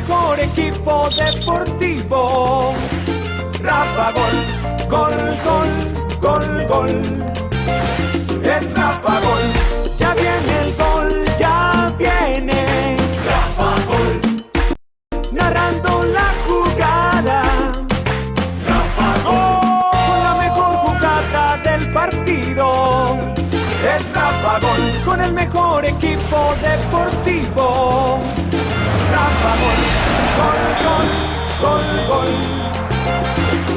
mejor equipo deportivo. Rafa Gol, gol, gol, gol, gol. Es Rafa Gol, ya viene el gol, ya viene. Rafa Gol, narrando la jugada. Rafa Gol, con la mejor jugada del partido. Es Rafa Gol, con el mejor equipo deportivo. Rafa Gol, gol, gol, gol, gol.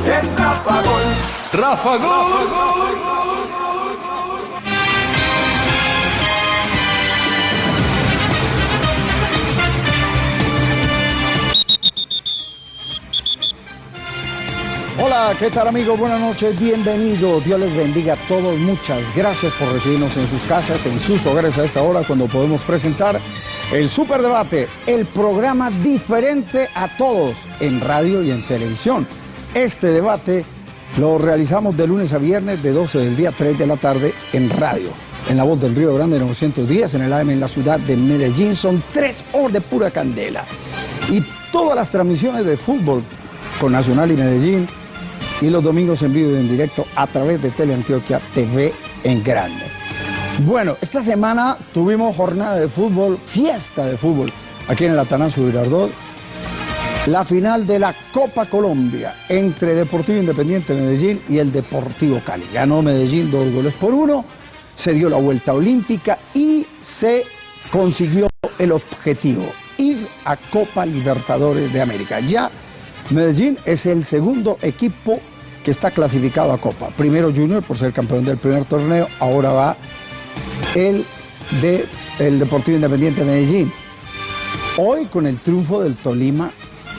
Es Rafa Gol. Rafa Gol. Hola, ¿qué tal amigos? Buenas noches, bienvenidos. Dios les bendiga a todos. Muchas gracias por recibirnos en sus casas, en sus hogares a esta hora cuando podemos presentar el Superdebate, el programa diferente a todos en radio y en televisión. Este debate lo realizamos de lunes a viernes de 12 del día a 3 de la tarde en radio. En la voz del Río Grande 910, en el AM en la ciudad de Medellín. Son tres horas de pura candela. Y todas las transmisiones de fútbol con Nacional y Medellín y los domingos en vivo y en directo a través de Teleantioquia TV en grande. Bueno, esta semana tuvimos jornada de fútbol, fiesta de fútbol, aquí en el Atanasio Girardot. La final de la Copa Colombia entre Deportivo Independiente Medellín y el Deportivo Cali. Ganó Medellín dos goles por uno, se dio la vuelta olímpica y se consiguió el objetivo, ir a Copa Libertadores de América. Ya Medellín es el segundo equipo que está clasificado a Copa. Primero Junior por ser campeón del primer torneo, ahora va el de el Deportivo Independiente de Medellín. Hoy con el triunfo del Tolima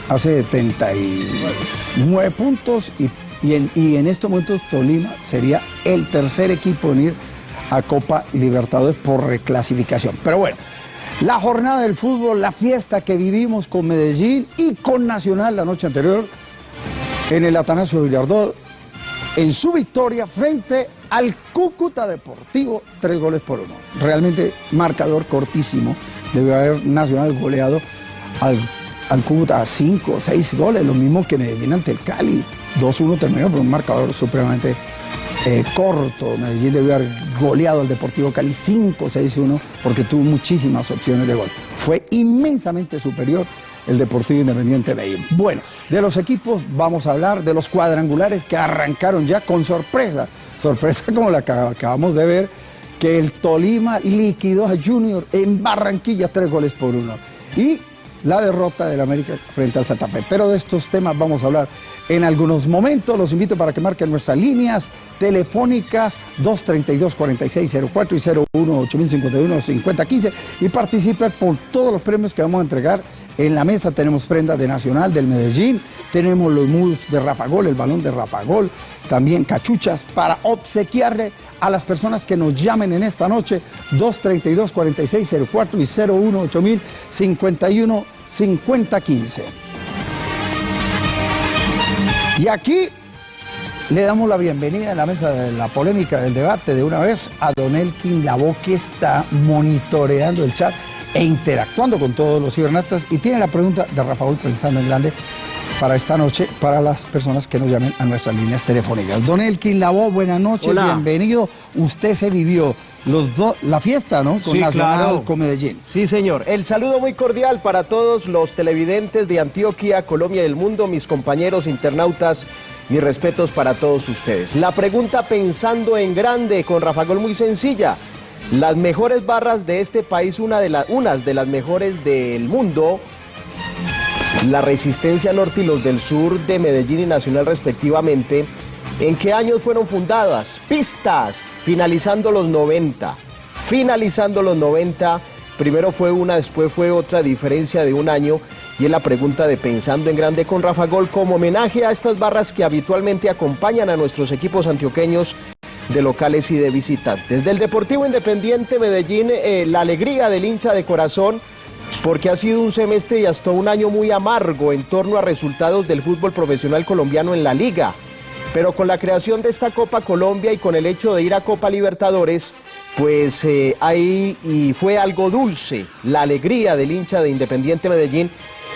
hace 79 puntos y, y en, y en estos momentos Tolima sería el tercer equipo en ir a Copa Libertadores por reclasificación. Pero bueno, la jornada del fútbol, la fiesta que vivimos con Medellín y con Nacional la noche anterior en el Atanasio Villardot en su victoria frente al Cúcuta Deportivo, tres goles por uno. Realmente marcador cortísimo. Debe haber Nacional goleado al, al Cúcuta a cinco o seis goles, lo mismo que Medellín ante el Cali. 2-1 terminó por un marcador supremamente eh, corto. Medellín debió haber goleado al Deportivo Cali 5-6-1 porque tuvo muchísimas opciones de gol. Fue inmensamente superior el Deportivo Independiente Medellín. Bueno, de los equipos vamos a hablar de los cuadrangulares que arrancaron ya con sorpresa. Sorpresa como la que acabamos de ver, que el Tolima liquidó a Junior en Barranquilla tres goles por uno. Y la derrota del América frente al Santa Fe. Pero de estos temas vamos a hablar en algunos momentos. Los invito para que marquen nuestras líneas telefónicas 232-4604 y 01-8051-5015 y participen por todos los premios que vamos a entregar. En la mesa tenemos prendas de Nacional del Medellín, tenemos los muros de Rafa Gol, el balón de Rafa Gol, también cachuchas para obsequiarle a las personas que nos llamen en esta noche 232-4604 y 01-8051-5015. Y aquí le damos la bienvenida en la mesa de la polémica del debate de una vez a Don Elkin Labo que está monitoreando el chat e interactuando con todos los cibernatas y tiene la pregunta de Rafael pensando en grande para esta noche para las personas que nos llamen a nuestras líneas telefónicas. Don Elkin Labo, buenas noches, Hola. bienvenido. Usted se vivió los la fiesta, ¿no? Con Sí, Nacional, claro. con Medellín. Sí, señor. El saludo muy cordial para todos los televidentes de Antioquia, Colombia y el mundo, mis compañeros internautas. Mis respetos para todos ustedes. La pregunta pensando en grande con Rafa Gol muy sencilla. Las mejores barras de este país, una de unas de las mejores del mundo, la Resistencia Norte y los del Sur de Medellín y Nacional respectivamente, ¿en qué años fueron fundadas? Pistas, finalizando los 90. Finalizando los 90, primero fue una, después fue otra diferencia de un año. Y es la pregunta de Pensando en Grande con Rafa Gol como homenaje a estas barras que habitualmente acompañan a nuestros equipos antioqueños de locales y de visitantes. Del Deportivo Independiente Medellín, eh, la alegría del hincha de corazón porque ha sido un semestre y hasta un año muy amargo en torno a resultados del fútbol profesional colombiano en la liga. Pero con la creación de esta Copa Colombia y con el hecho de ir a Copa Libertadores, pues eh, ahí y fue algo dulce la alegría del hincha de Independiente Medellín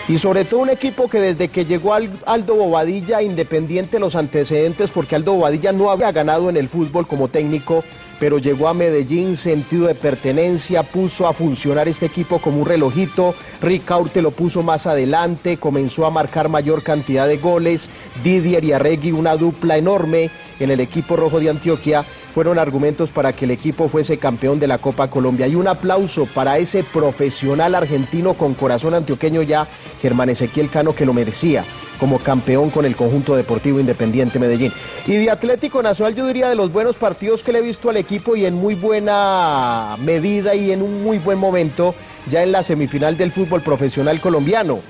Y sobre todo un equipo que desde que llegó Aldo Bobadilla, independiente los antecedentes, porque Aldo Bobadilla no había ganado en el fútbol como técnico, pero llegó a Medellín, sentido de pertenencia, puso a funcionar este equipo como un relojito, Ricaurte lo puso más adelante, comenzó a marcar mayor cantidad de goles, Didier y Arregui una dupla enorme en el equipo rojo de Antioquia, fueron argumentos para que el equipo fuese campeón de la Copa Colombia. Y un aplauso para ese profesional argentino con corazón antioqueño ya, Germán Ezequiel Cano, que lo merecía como campeón con el conjunto deportivo Independiente Medellín. Y de Atlético Nacional yo diría de los buenos partidos que le he visto al equipo y en muy buena medida y en un muy buen momento ya en la semifinal del fútbol profesional colombiano.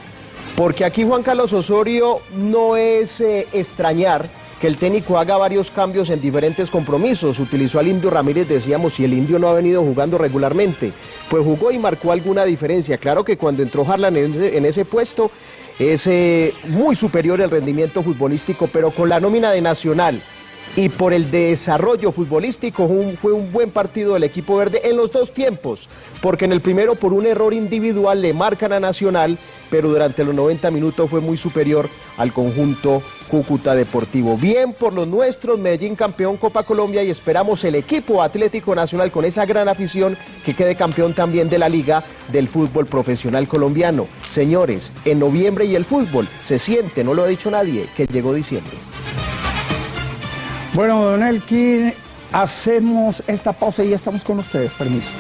Porque aquí Juan Carlos Osorio no es eh, extrañar que el técnico haga varios cambios en diferentes compromisos. Utilizó al Indio Ramírez, decíamos, si el Indio no ha venido jugando regularmente. Pues jugó y marcó alguna diferencia. Claro que cuando entró Harlan en ese, puesto es eh, muy superior el rendimiento futbolístico, pero con la nómina de Nacional y por el desarrollo futbolístico fue un buen partido del equipo verde en los dos tiempos, porque en el primero por un error individual le marcan a Nacional, pero durante los 90 minutos fue muy superior al conjunto Cúcuta Deportivo. Bien por los nuestros, Medellín campeón Copa Colombia y esperamos el equipo Atlético Nacional con esa gran afición que quede campeón también de la Liga del Fútbol Profesional Colombiano. Señores, en noviembre y el fútbol se siente, no lo ha dicho nadie, que llegó diciembre. Bueno, don Elkin, hacemos esta pausa y ya estamos con ustedes. Permiso.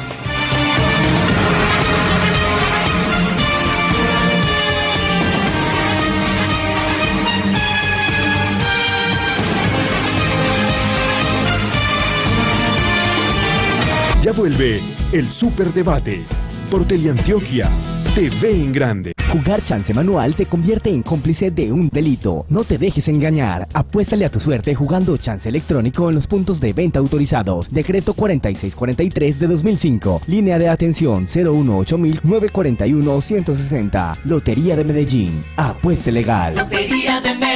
Ya vuelve el Superdebate por Teleantioquia TV en Grande. Jugar chance manual te convierte en cómplice de un delito. No te dejes engañar. Apuéstale a tu suerte jugando chance electrónico en los puntos de venta autorizados. Decreto 4643 de 2005. Línea de atención 018-941-160. Lotería de Medellín. Apueste legal. Lotería de Medellín.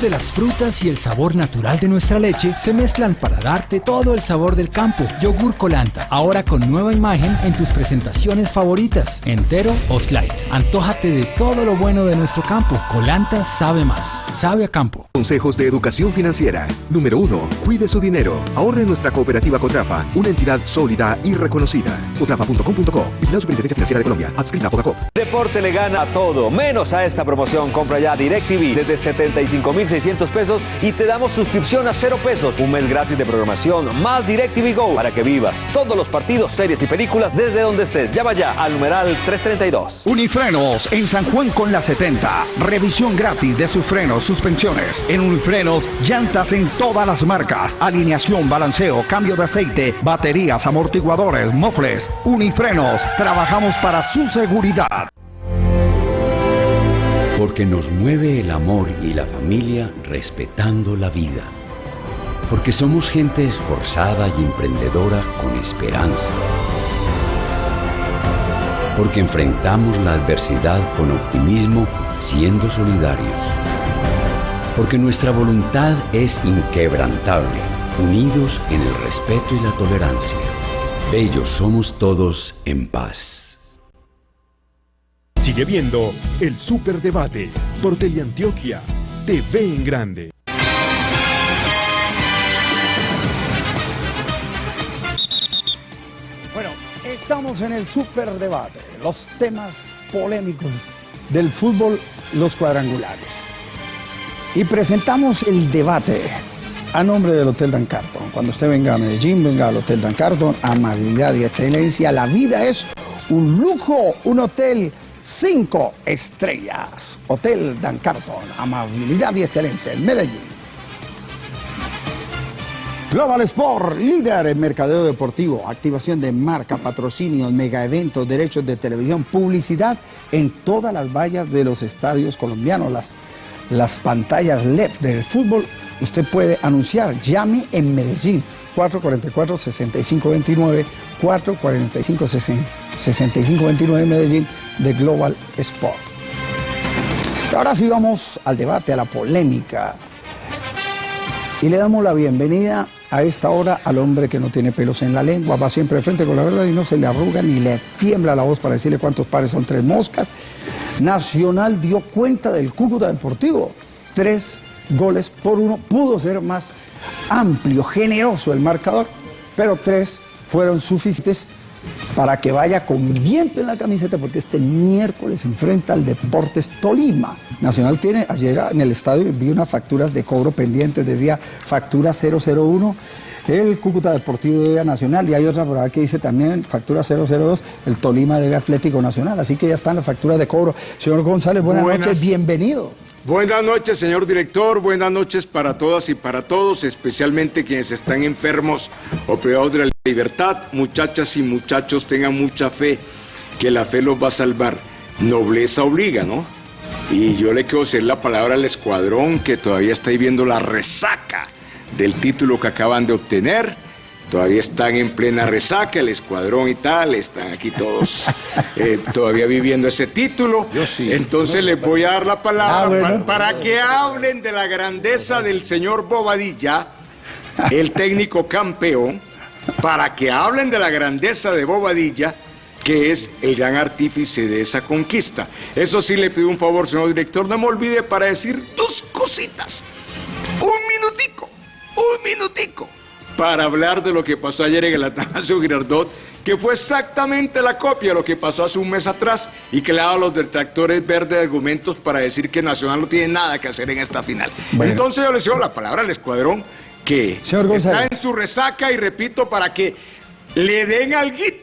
De las frutas y el sabor natural de nuestra leche se mezclan para darte todo el sabor del campo. Yogur Colanta, ahora con nueva imagen en tus presentaciones favoritas, entero o slice. Antójate de todo lo bueno de nuestro campo. Colanta sabe más, sabe a campo. Consejos de educación financiera. Número 1. Cuide su dinero. Ahorre nuestra cooperativa Cotrafa, una entidad sólida y reconocida. Cotrafa.com.co. Vigilado Superintendencia Financiera de Colombia. Adscrita a Focacop. Deporte le gana a todo, menos a esta promoción. Compra ya DirecTV desde 75 5,600 pesos y te damos suscripción a cero pesos. Un mes gratis de programación más DirecTV Go para que vivas todos los partidos, series y películas desde donde estés. Llama ya al numeral 332. Unifrenos en San Juan con la 70. Revisión gratis de sus frenos, suspensiones. En Unifrenos, llantas en todas las marcas. Alineación, balanceo, cambio de aceite, baterías, amortiguadores, mofles. Unifrenos, trabajamos para su seguridad. Porque nos mueve el amor y la familia respetando la vida. Porque somos gente esforzada y emprendedora con esperanza. Porque enfrentamos la adversidad con optimismo siendo solidarios. Porque nuestra voluntad es inquebrantable, unidos en el respeto y la tolerancia. Bellos somos todos en paz. Sigue viendo el Superdebate por Teleantioquia TV en Grande. Bueno, estamos en el Superdebate, los temas polémicos del fútbol, los cuadrangulares. Y presentamos el debate a nombre del Hotel Dan Carton. Cuando usted venga a Medellín, venga al Hotel Dan Carton, amabilidad y excelencia. La vida es un lujo, un hotel cinco estrellas. Hotel Dan Carton, amabilidad y excelencia en Medellín. Global Sport, líder en mercadeo deportivo, activación de marca, patrocinios, mega eventos, derechos de televisión, publicidad en todas las vallas de los estadios colombianos, las, las pantallas LED del fútbol, usted puede anunciar, llame en Medellín, 444-6529, 445-6529 Medellín de Global Sport. Ahora sí vamos al debate, a la polémica. Y le damos la bienvenida a esta hora al hombre que no tiene pelos en la lengua, va siempre de frente con la verdad y no se le arruga ni le tiembla la voz para decirle cuántos pares son tres moscas. Nacional dio cuenta del Cúcuta Deportivo. Tres goles por uno. Pudo ser más amplio, generoso el marcador, pero tres fueron suficientes para que vaya con viento en la camiseta, porque este miércoles se enfrenta al Deportes Tolima. Nacional tiene, ayer en el estadio vi unas facturas de cobro pendientes, decía factura 001, el Cúcuta Deportivo debe a Nacional, y hay otra por que dice también factura 002, el Tolima debe Atlético Nacional, así que ya están las facturas de cobro. Señor González, buenas, Buenas. noches, bienvenido. Buenas noches, señor director. Buenas noches para todas y para todos, especialmente quienes están enfermos o privados de la libertad. Muchachas y muchachos, tengan mucha fe, que la fe los va a salvar. Nobleza obliga, ¿no? Y yo le quiero hacer la palabra al escuadrón que todavía está ahí viendo la resaca del título que acaban de obtener. Todavía están en plena resaca, el escuadrón y tal, están aquí todos eh, todavía viviendo ese título. Yo sí. Entonces les voy a dar la palabra Ah, bueno. para, que hablen de la grandeza del señor Bobadilla, el técnico campeón, para que hablen de la grandeza de Bobadilla, que es el gran artífice de esa conquista. Eso sí le pido un favor, señor director, no me olvide para decir dos cositas. Un minutico, un minutico, para hablar de lo que pasó ayer en el Atanasio Girardot, que fue exactamente la copia de lo que pasó hace un mes atrás y que le ha dado a los detractores verdes argumentos para decir que Nacional no tiene nada que hacer en esta final. Bueno. Entonces yo le cedo la palabra al escuadrón que Señor está en su resaca y repito para que le den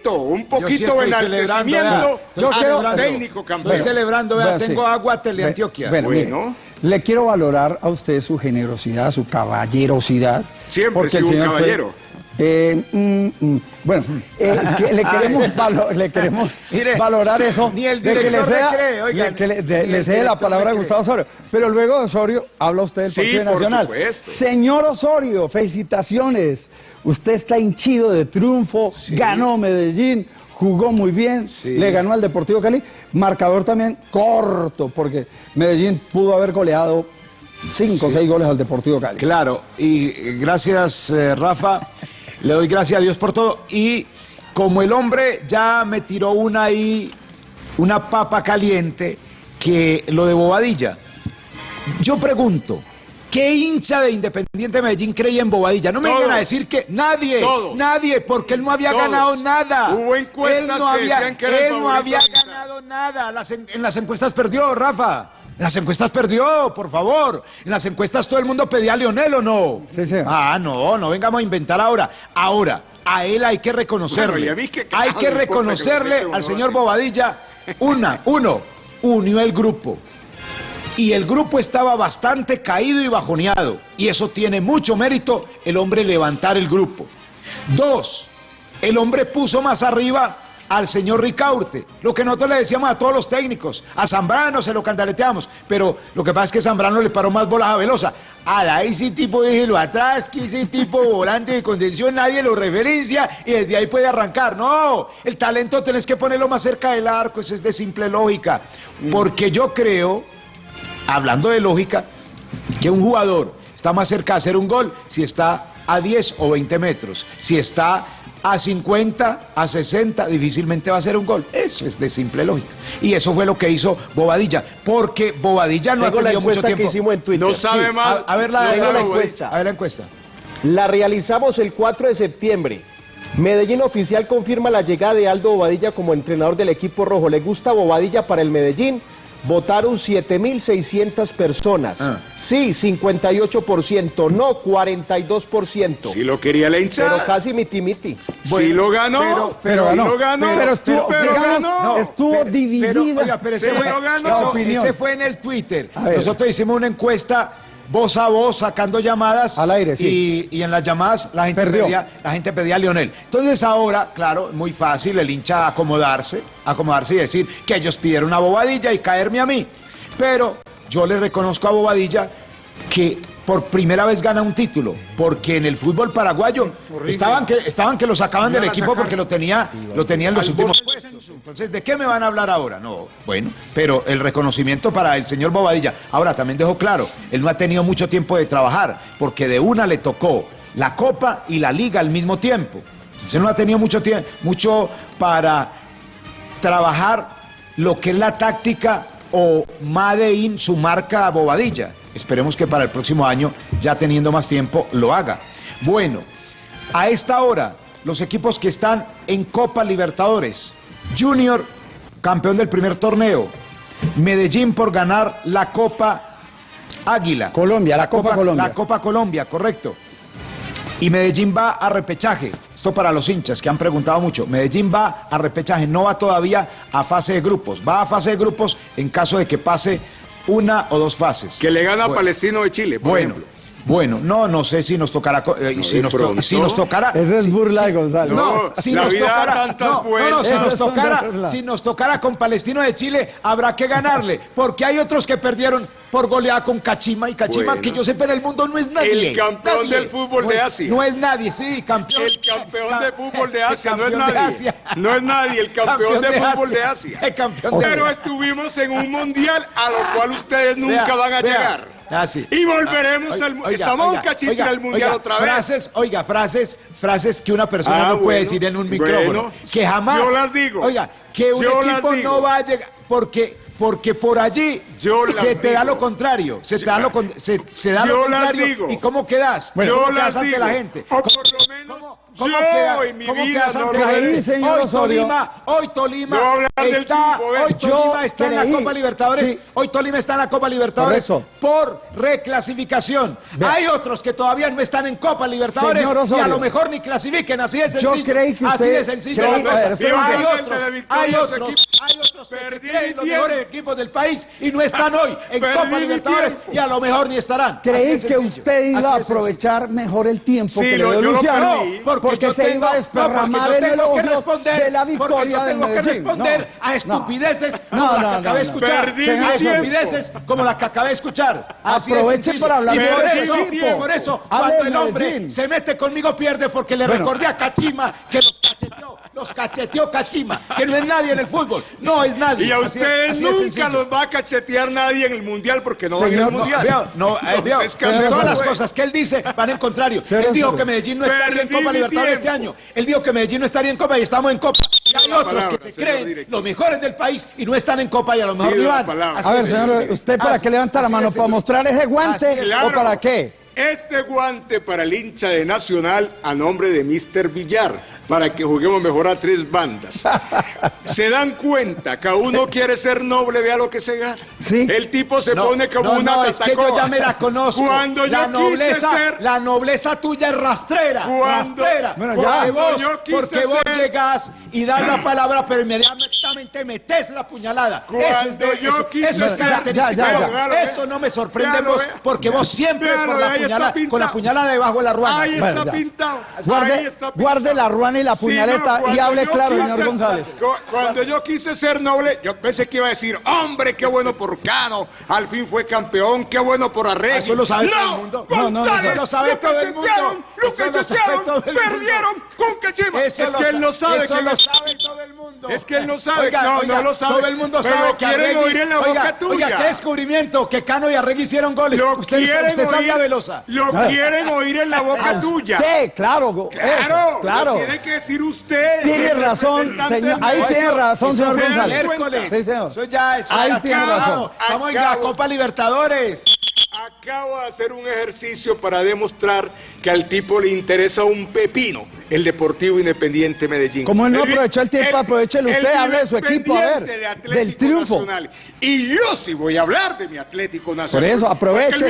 alguito, un Yo sí poquito celebrando, enaltecimiento al celebrando. técnico campeón. Estoy celebrando, vea, Vea, sí. tengo agua Teleantioquia. Bueno, mire, Bueno. le quiero valorar a usted su generosidad, su caballerosidad. Siempre porque he el sido un fue- caballero. Eh, mm, mm, bueno, eh, que le queremos, valo- le queremos Mire, valorar eso. ni el de que le director sea- cree, le- que le, de- le cede la director palabra a Gustavo. Osorio. Pero luego de Osorio habla usted del Sí, Partido Nacional. supuesto. Señor Osorio, felicitaciones. Usted está hinchido de triunfo, ganó Medellín, jugó muy bien, Sí. le ganó al Deportivo Cali. Marcador también corto, porque Medellín pudo haber goleado cinco o seis goles al Deportivo Cali. Claro, y gracias eh, Rafa, le doy gracias a Dios por todo. Y como el hombre ya me tiró una ahí, una papa caliente, que lo de Bobadilla. Yo pregunto, ¿qué hincha de Independiente Medellín creía en Bobadilla? No me Todos. vengan a decir que nadie, Todos. nadie, porque él no había Todos. ganado nada. Hubo encuestas él no que había, decían que era él no había ganado nada. Las en, en las encuestas perdió, Rafa. En las encuestas perdió, por favor. En las encuestas todo el mundo pedía a Lionel o no. Sí, sí. Ah, no, no vengamos a inventar ahora. Ahora, a él hay que reconocerle. Bueno, que hay que reconocerle al señor. Bobadilla. Una, uno, unió el grupo. Y el grupo estaba bastante caído y bajoneado. Y eso tiene mucho mérito el hombre levantar el grupo. Dos, el hombre puso más arriba al señor Ricaurte. Lo que nosotros le decíamos a todos los técnicos. A Zambrano se lo candaleteamos. Pero lo que pasa es que Zambrano le paró más bolas a Velosa. A ese tipo déjelo atrás, que ese tipo volante de contención nadie lo referencia y desde ahí puede arrancar. No, el talento tenés que ponerlo más cerca del arco. Eso es de simple lógica. Porque yo creo hablando de lógica, que un jugador está más cerca de hacer un gol si está a 10 o 20 metros. Si está a 50, a 60, difícilmente va a ser un gol. Eso es de simple lógica. Y eso fue lo que hizo Bobadilla. Porque Bobadilla no Tengo ha la tenido mucho encuesta que tiempo. hicimos en Twitter. No sabe Sí, mal. A, a ver la, no a ver sabe la encuesta. A ver la encuesta. La realizamos el 4 de septiembre. Medellín Oficial confirma la llegada de Aldo Bobadilla como entrenador del equipo rojo. ¿Le gusta Bobadilla para el Medellín? Votaron 7.600 personas. Ah. Sí, 58%. No, 42%. Si lo quería la hinchada. Pero casi miti miti. si lo ganó. pero- Pero si ganó, lo ganó. pero estuvo, pero digamos, ganó. estuvo Pero- dividida Pero, oiga, pero ese, Sí, fue, lo ganó. eso- opinión. ese fue en el Twitter. Nosotros hicimos una encuesta voz a voz, sacando llamadas. Al aire, sí. Y, y en las llamadas la gente, Perdió. pedía, la gente pedía a Lionel. Entonces ahora, claro, muy fácil el hincha acomodarse, acomodarse y decir que ellos pidieron una bobadilla y caerme a mí. Pero yo le reconozco a Bobadilla que por primera vez gana un título, porque en el fútbol paraguayo estaban que, estaban que lo sacaban del equipo porque lo tenía, lo tenía en los últimos puestos. Entonces, ¿de qué me van a hablar ahora? No, bueno, pero el reconocimiento para el señor Bobadilla. Ahora, también dejo claro, él no ha tenido mucho tiempo de trabajar, porque de una le tocó la Copa y la Liga al mismo tiempo. Entonces no ha tenido mucho tiempo, mucho para trabajar lo que es la táctica o Made in su marca Bobadilla. Esperemos que para el próximo año, ya teniendo más tiempo, lo haga. Bueno, a esta hora, los equipos que están en Copa Libertadores, Junior, campeón del primer torneo, Medellín por ganar la Copa Águila. Colombia, la Copa Colombia. La Copa Colombia, correcto. Y Medellín va a repechaje. Esto para los hinchas que han preguntado mucho. Medellín va a repechaje, no va todavía a fase de grupos. Va a fase de grupos en caso de que pase una o dos fases. Que le gana a. Palestino de Chile, por Bueno, ejemplo. bueno, no, no sé si nos tocará, eh, si, de nos to- pronto. si nos tocará. Esa es burla si- de Gonzalo. No, No, si la nos tocará, no, no, no, si nos tocara, si nos tocara con Palestino de Chile, habrá que ganarle, porque hay otros que perdieron por goleada con Cachima y Cachima, Bueno. que yo sepa en el mundo no es nadie. El campeón nadie. del fútbol No de es- Asia. No es nadie, sí, campeón. El campeón Ca- de fútbol de Asia, no es nadie. Asia. No es nadie, el campeón, de fútbol de Asia. El campeón de Pero estuvimos en un mundial a lo cual ustedes nunca Vea, van a vea. llegar. Ah, sí. Y volveremos Ah, al oiga, Estamos oiga, un cachito oiga, en el mundial otra vez. Frases, oiga, frases, frases que una persona Ah, no puede decir en un bueno, micrófono. que jamás. yo las digo, Oiga, que un equipo no va a llegar. Porque, porque por allí Yo se te da digo. lo contrario. Se te da lo, se, se da Yo lo contrario. digo. ¿Y cómo quedas? yo ¿Cómo las quedas ante digo. la gente? O por lo menos ¿Cómo yo queda- en mi cómo vida no lo señor Hoy. Tolima, hoy Tolima No está, hoy Tolima Yo está en la. Copa Libertadores, Sí. hoy Tolima está en la Copa Libertadores por reclasificación. Hay otros que todavía no están en Copa Libertadores y a lo mejor ni clasifiquen, así de sencillo. creí que así de sencillo. creí- ver, hay otros, hay otros, hay otros que se creen los mejores equipos del país y no están hoy en Perdí Copa Libertadores y a lo mejor ni estarán. Creí que usted iba a aprovechar mejor el tiempo que lo- le dio yo Luciano. Porque, yo se tengo- iba a no, desparramar porque yo en tengo que responder, de la porque yo de tengo que responder No, a estupideces No, como la que acabé de escuchar. A estupideces como la que acabé de escuchar. Así de Aproveche sencillo. para hablar y de por eso, tiempo. por eso, cuando de el hombre se mete conmigo pierde porque le Bueno. recordé a Cachima que los cacheteó, los cacheteó Cachima, que no es nadie en el fútbol. No es nadie. Y a ustedes así nunca los va a cachetear nadie en el mundial porque no van Señor, al no, mundial. Veo, no, eh, veo, Entonces, todas Castro las cosas que él dice van en contrario. Señor Él dijo que Medellín no estaría en Copa Libertadores este año. Él dijo que Medellín no estaría en Copa y estamos en Copa. Y hay otros palabra, que se creen director. los mejores del país y no están en Copa y a lo mejor no van. A ver, señor. ¿usted para Así- qué levanta la mano? ¿Para mostrar ese guante es. o para qué? Este guante para el hincha de Nacional a nombre de Mr. Villar, para que juguemos mejor a tres bandas. Se dan cuenta, cada uno quiere ser noble, vea lo que se gana. Sí. El tipo se No, pone como no, una no, es que yo ya me la conozco. Cuando la yo quise nobleza, ser- la nobleza tuya es rastrera, Cuando- rastrera. Bueno, porque ya. vos, Yo quise porque vos llegas y das la palabra, pero inmediatamente metes la puñalada. eso es, Cuando de- yo eso, quise eso es característico. Ya, ya, ya. Eso no me sorprende vos, porque vos siempre la puñalada, con la puñalada debajo de la ruana. Ahí está pintado. ahí Guarde, está pintado. guarde la ruana y la Sí, puñaleta no, y hable claro, quise- señor González. cu- Cuando yo quise ser noble, yo pensé que iba a decir, hombre, qué bueno por Cano, al fin fue campeón, qué bueno por Arregui. Eso lo sabe no, todo el mundo. No, no, González, eso lo sabe todo el mundo. Lo Eso lo sabe cachetearon, todo el mundo. perdieron con Cachima. Eso es que él no sabe eso que lo es- sabe todo el mundo. Es que él no sabe. Oiga, No, oiga, no lo sabe. Todo el mundo Pero sabe lo que quieren Arregui- oír en la oiga, boca tuya. Oiga, qué descubrimiento que Cano y Arregui hicieron goles. Lo usted quieren usted oír, Velosa. Lo Ah. quieren oír en la boca tuya. ¿Qué? Claro, Claro, claro. Que decir usted. Tiene razón, señor. Ahí tiene razón, Eso señor González. miércoles. Sí, señor. Eso ya eso Ahí tiene razón. Estamos en la Acabo. Copa Libertadores. Acabo de hacer un ejercicio para demostrar que al tipo le interesa un pepino el Deportivo Independiente Medellín. Como él no aprovechó el tiempo, aprovechelo usted, hable de su equipo, a ver, de del triunfo. Nacional. Y yo sí voy a hablar de mi Atlético Nacional. Por eso, aproveche.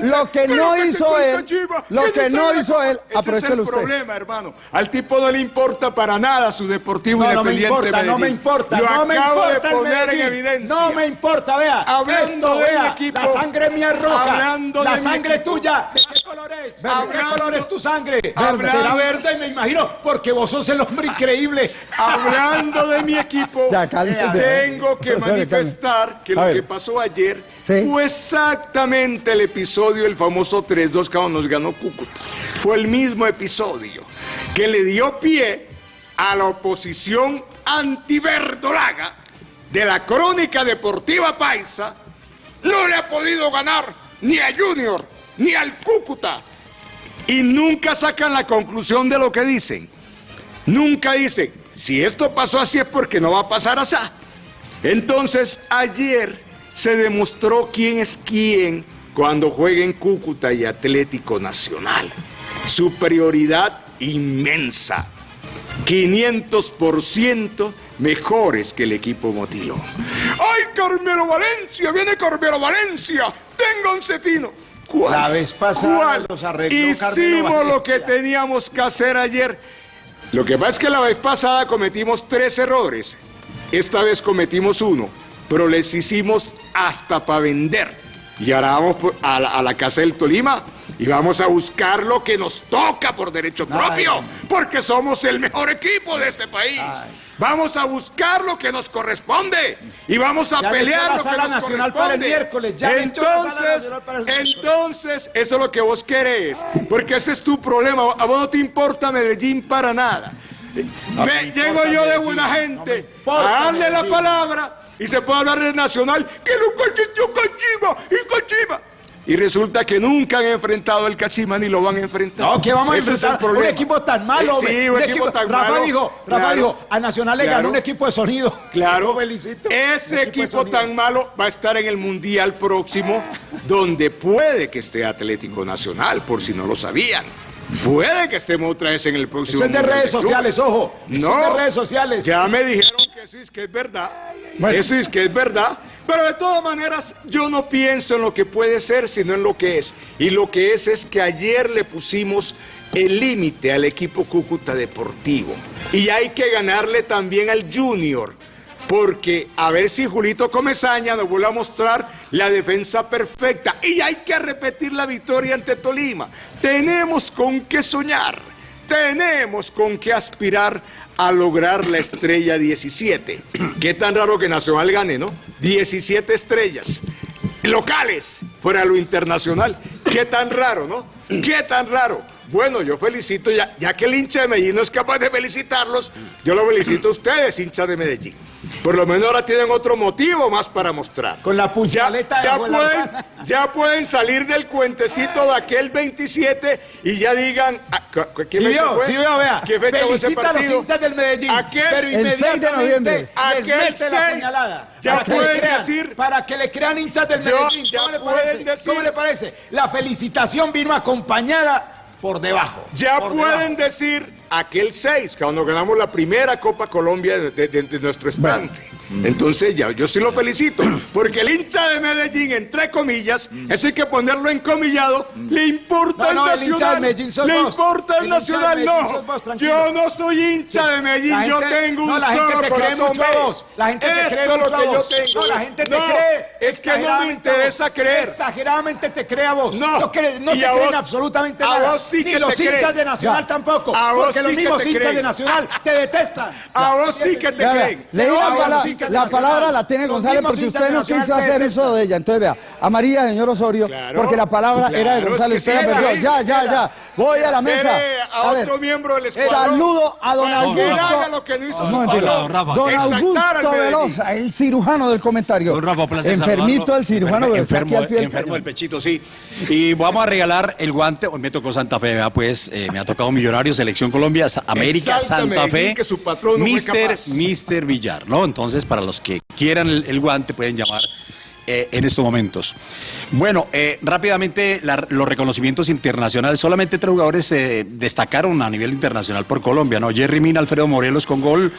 Lo que no hizo él, Chiva, lo que no hizo él, Ese aprovechelo es el usted. problema, hermano. Al tipo no le importa para nada su Deportivo No, no me Independiente importa, no me importa, no me importa el poner en Medellín. evidencia. No me importa, vea. Hablando Esto, vea, equipo, la sangre mía es roja. hablando la de sangre tuya, ¿de qué color es? ¿De qué color es tu sangre? Hablando- Será verde, me imagino, porque vos sos el hombre increíble. Hablando de mi equipo, Ya, cálmese. tengo que Profesor, manifestar que lo que pasó ayer Sí. fue exactamente el episodio del famoso 3-2 que nos ganó Cúcuta. Fue el mismo episodio que le dio pie a la oposición antiverdolaga de la crónica deportiva paisa. No le ha podido ganar ni a Junior ni al Cúcuta. Y nunca sacan la conclusión de lo que dicen. Nunca dicen, si esto pasó así es porque no va a pasar así. Entonces, ayer se demostró quién es quién cuando jueguen Cúcuta y Atlético Nacional. Superioridad inmensa. 500% mejores que el equipo Motilón. ¡Ay, Carmelo Valencia! ¡Viene Carmelo Valencia! ¡Ténganse fino! ¿Cuál? La vez pasada ¿Cuál? los arregló Carmelo Hicimos lo que teníamos que hacer ayer. Lo que pasa es que la vez pasada cometimos tres errores. Esta vez cometimos uno, pero les hicimos hasta para vender. Y ahora vamos a la, a la casa del Tolima y vamos a buscar lo que nos toca por derecho propio, porque somos el mejor equipo de este país. Vamos a buscar lo que nos corresponde y vamos a Ya pelear la lo que sala nos nacional para el miércoles, ya la Entonces, nacional para el entonces, eso es lo que vos querés, porque ese es tu problema. A vos no te importa Medellín para nada. No me llego yo de buena no gente a darle la palabra y se puede hablar de Nacional, que nunca existió Cachima y Cachima. Y resulta que nunca han enfrentado el Cachima ni lo van a enfrentar. No, que vamos a Ese enfrentar un equipo tan malo, Eh, hombre. Sí, un, equipo, tan Rafa malo. dijo, Rafa Claro, dijo, a Nacional le ganó un equipo de sonido. Claro, felicito. ese equipo tan malo va a estar en el Mundial próximo, donde puede que esté Atlético Nacional, por si no lo sabían. Puede que estemos otra vez en el próximo Eso es de redes sociales, ojo. Eso No, es de redes sociales. Ya me dijeron que eso es que es verdad. Eso es que es verdad. Pero de todas maneras, yo no pienso en lo que puede ser, sino en lo que es. Y lo que es es que ayer le pusimos el límite al equipo Cúcuta Deportivo. Y hay que ganarle también al Junior. Porque a ver si Julito Comesaña nos vuelve a mostrar la defensa perfecta. Y hay que repetir la victoria ante Tolima. Tenemos con qué soñar. Tenemos con qué aspirar a lograr la estrella 17. Qué tan raro que Nacional gane, ¿no? 17 estrellas. Locales, fuera de lo internacional. Qué tan raro, ¿no? Qué tan raro. Bueno, yo felicito, ya, ya que el hincha de Medellín no es capaz de felicitarlos, yo lo felicito a ustedes, hincha de Medellín. Por lo menos ahora tienen otro motivo más para mostrar. Con la Ya, puñaleta de ya abuela pueden, ya pueden salir del cuentecito de aquel 27 y ya digan. ah, ¿qué Sí fue? sí vio, vea. ¿Qué fecha fue ese Felicita a los hinchas del Medellín. Aquel- pero 6 de inmediatamente les Aquel mete la 6, puñalada. ya para, pueden crean, decir- para que le crean hinchas del Yo- Medellín. ya ¿Cómo le pueden parece? decir- ¿Cómo le parece? La felicitación vino acompañada por debajo. Ya por pueden debajo. decir aquel 6, cuando ganamos la primera Copa Colombia de, de- de- de nuestro estante. Entonces ya, yo sí lo felicito, porque el hincha de Medellín, entre comillas, eso hay que ponerlo encomillado, le importa No, el no, el nacional. hincha de le vos. importa el, El nacional, no. vos, yo no soy hincha de Medellín, La yo gente- tengo un no, la gente solo te cree mucho a vos. La gente te cree lo mucho a que vos. yo tengo. No, la gente te cree. Es que no me a vos. interesa creer. Exageradamente te cree a vos. No. No, cre- no te a creen vos- absolutamente a nada. vos sí Ni que los hinchas creen. de Nacional Ya. tampoco. A vos porque los mismos hinchas de Nacional te detestan. A vos sí que te creen. La, hinchas palabra la tiene González porque usted no quiso hacer eso de ella. Entonces vea, a María, señor Osorio, Claro, porque la palabra era de González, es que usted la perdió. Ya, ya, ya. Voy a la mesa. A, ver, otro miembro del escuadrón. Saludo a don Augusto. haga lo que no patrón. Don Augusto. Velosa, el cirujano del comentario. Don Rafa, un placer Enfermito el cirujano, Enfermo- pero está aquí enfermo, al pie del enfermo cañón. del pechito, sí. Y vamos a regalar el guante. Hoy me tocó Santa Fe, ¿verdad? pues eh, me ha tocado Millonarios, Selección Colombia, América, Santa Fe, que su patrón no fue Mister. Mister Villar, ¿no? Entonces, para los que quieran el, guante, pueden llamar eh, en estos momentos. Bueno, eh, rápidamente los reconocimientos internacionales. Solamente tres jugadores se destacaron a nivel internacional por Colombia, ¿no? Jerry Mina, Alfredo Morelos con gol.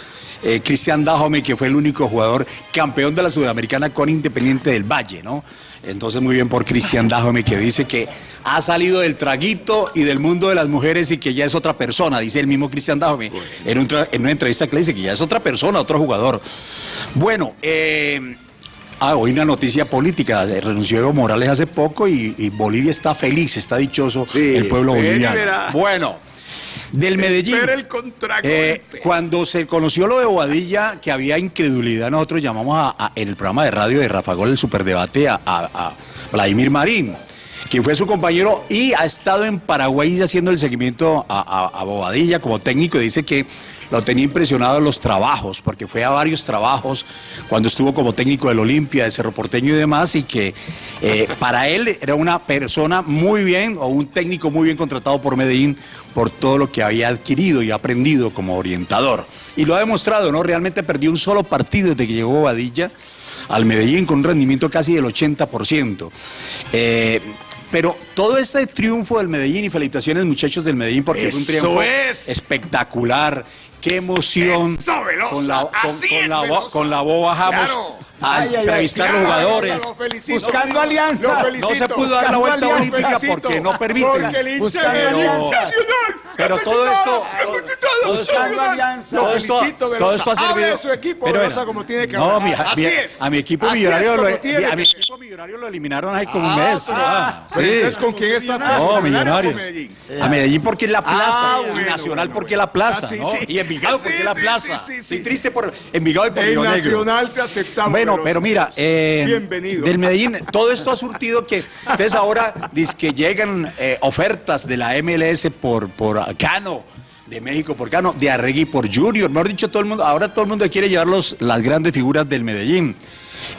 eh, Cristian Dajome, que fue el único jugador campeón de la Sudamericana con Independiente del Valle, ¿no? Entonces, muy bien por Cristian Dajome, que dice que ha salido del traguito y del mundo de las mujeres y que ya es otra persona, dice el mismo Cristian Dajome, en, un tra- en una entrevista que le dice que ya es otra persona, otro jugador. Bueno, eh, Ah, hoy una noticia política. eh, Renunció Evo Morales hace poco y, y Bolivia está feliz, está dichoso el pueblo boliviano. Bueno, del Medellín. El. Eh, cuando se conoció lo de Bobadilla, que había incredulidad, nosotros llamamos a- a- en el programa de radio de Rafa Gol, el superdebate, a, a- Vladimir Marín, quien fue su compañero y ha estado en Paraguay haciendo el seguimiento a, a- a Bobadilla como técnico. y Dice que lo tenía impresionado en los trabajos, porque fue a varios trabajos cuando estuvo como técnico del Olimpia, de Cerro Porteño y demás, y que eh, para él era una persona muy bien, o un técnico muy bien contratado por Medellín, por todo lo que había adquirido y aprendido como orientador. Y lo ha demostrado, ¿no? Realmente perdió un solo partido desde que llegó Bobadilla al Medellín con un rendimiento casi del 80%. Eh, pero todo este triunfo del Medellín y felicitaciones muchachos del Medellín porque fue un Eso triunfo es. espectacular. Qué emoción. Eso, con la, con, con la, con la boba Jamos Claro. A Ay, ay, ay, entrevistar a los jugadores. felicito. Buscando alianzas. felicito. No se pudo dar la vuelta olímpica Felicito. porque no permiten. Porque Buscando de alianzas. Pero todo esto- Buscando alianzas. Todo esto, felicito, todo esto ha Hable servido. de su equipo, Pero como tiene que no, mi- Así es. a mi equipo millonario lo, a mi equipo millonario lo eliminaron ahí como un Ah, mes. pero- Ah, pero sí. entonces, ¿con quién está? No, ¿Con millonarios. A Medellín porque es la plaza. Ah, y bueno, Nacional bueno, porque bueno. es la plaza. Ah. Y Envigado Ah, porque es la plaza. Estoy triste por Envigado y por Río Negro. Nacional te aceptamos. Bueno, pero mira, eh, Bienvenido. del Medellín, todo esto ha surtido que entonces ahora dice que llegan eh, ofertas de la MLS por, por Cano, de México por Cano, de Arregui por Junior, mejor dicho, todo el mundo, ahora todo el mundo quiere llevar los- las grandes figuras del Medellín.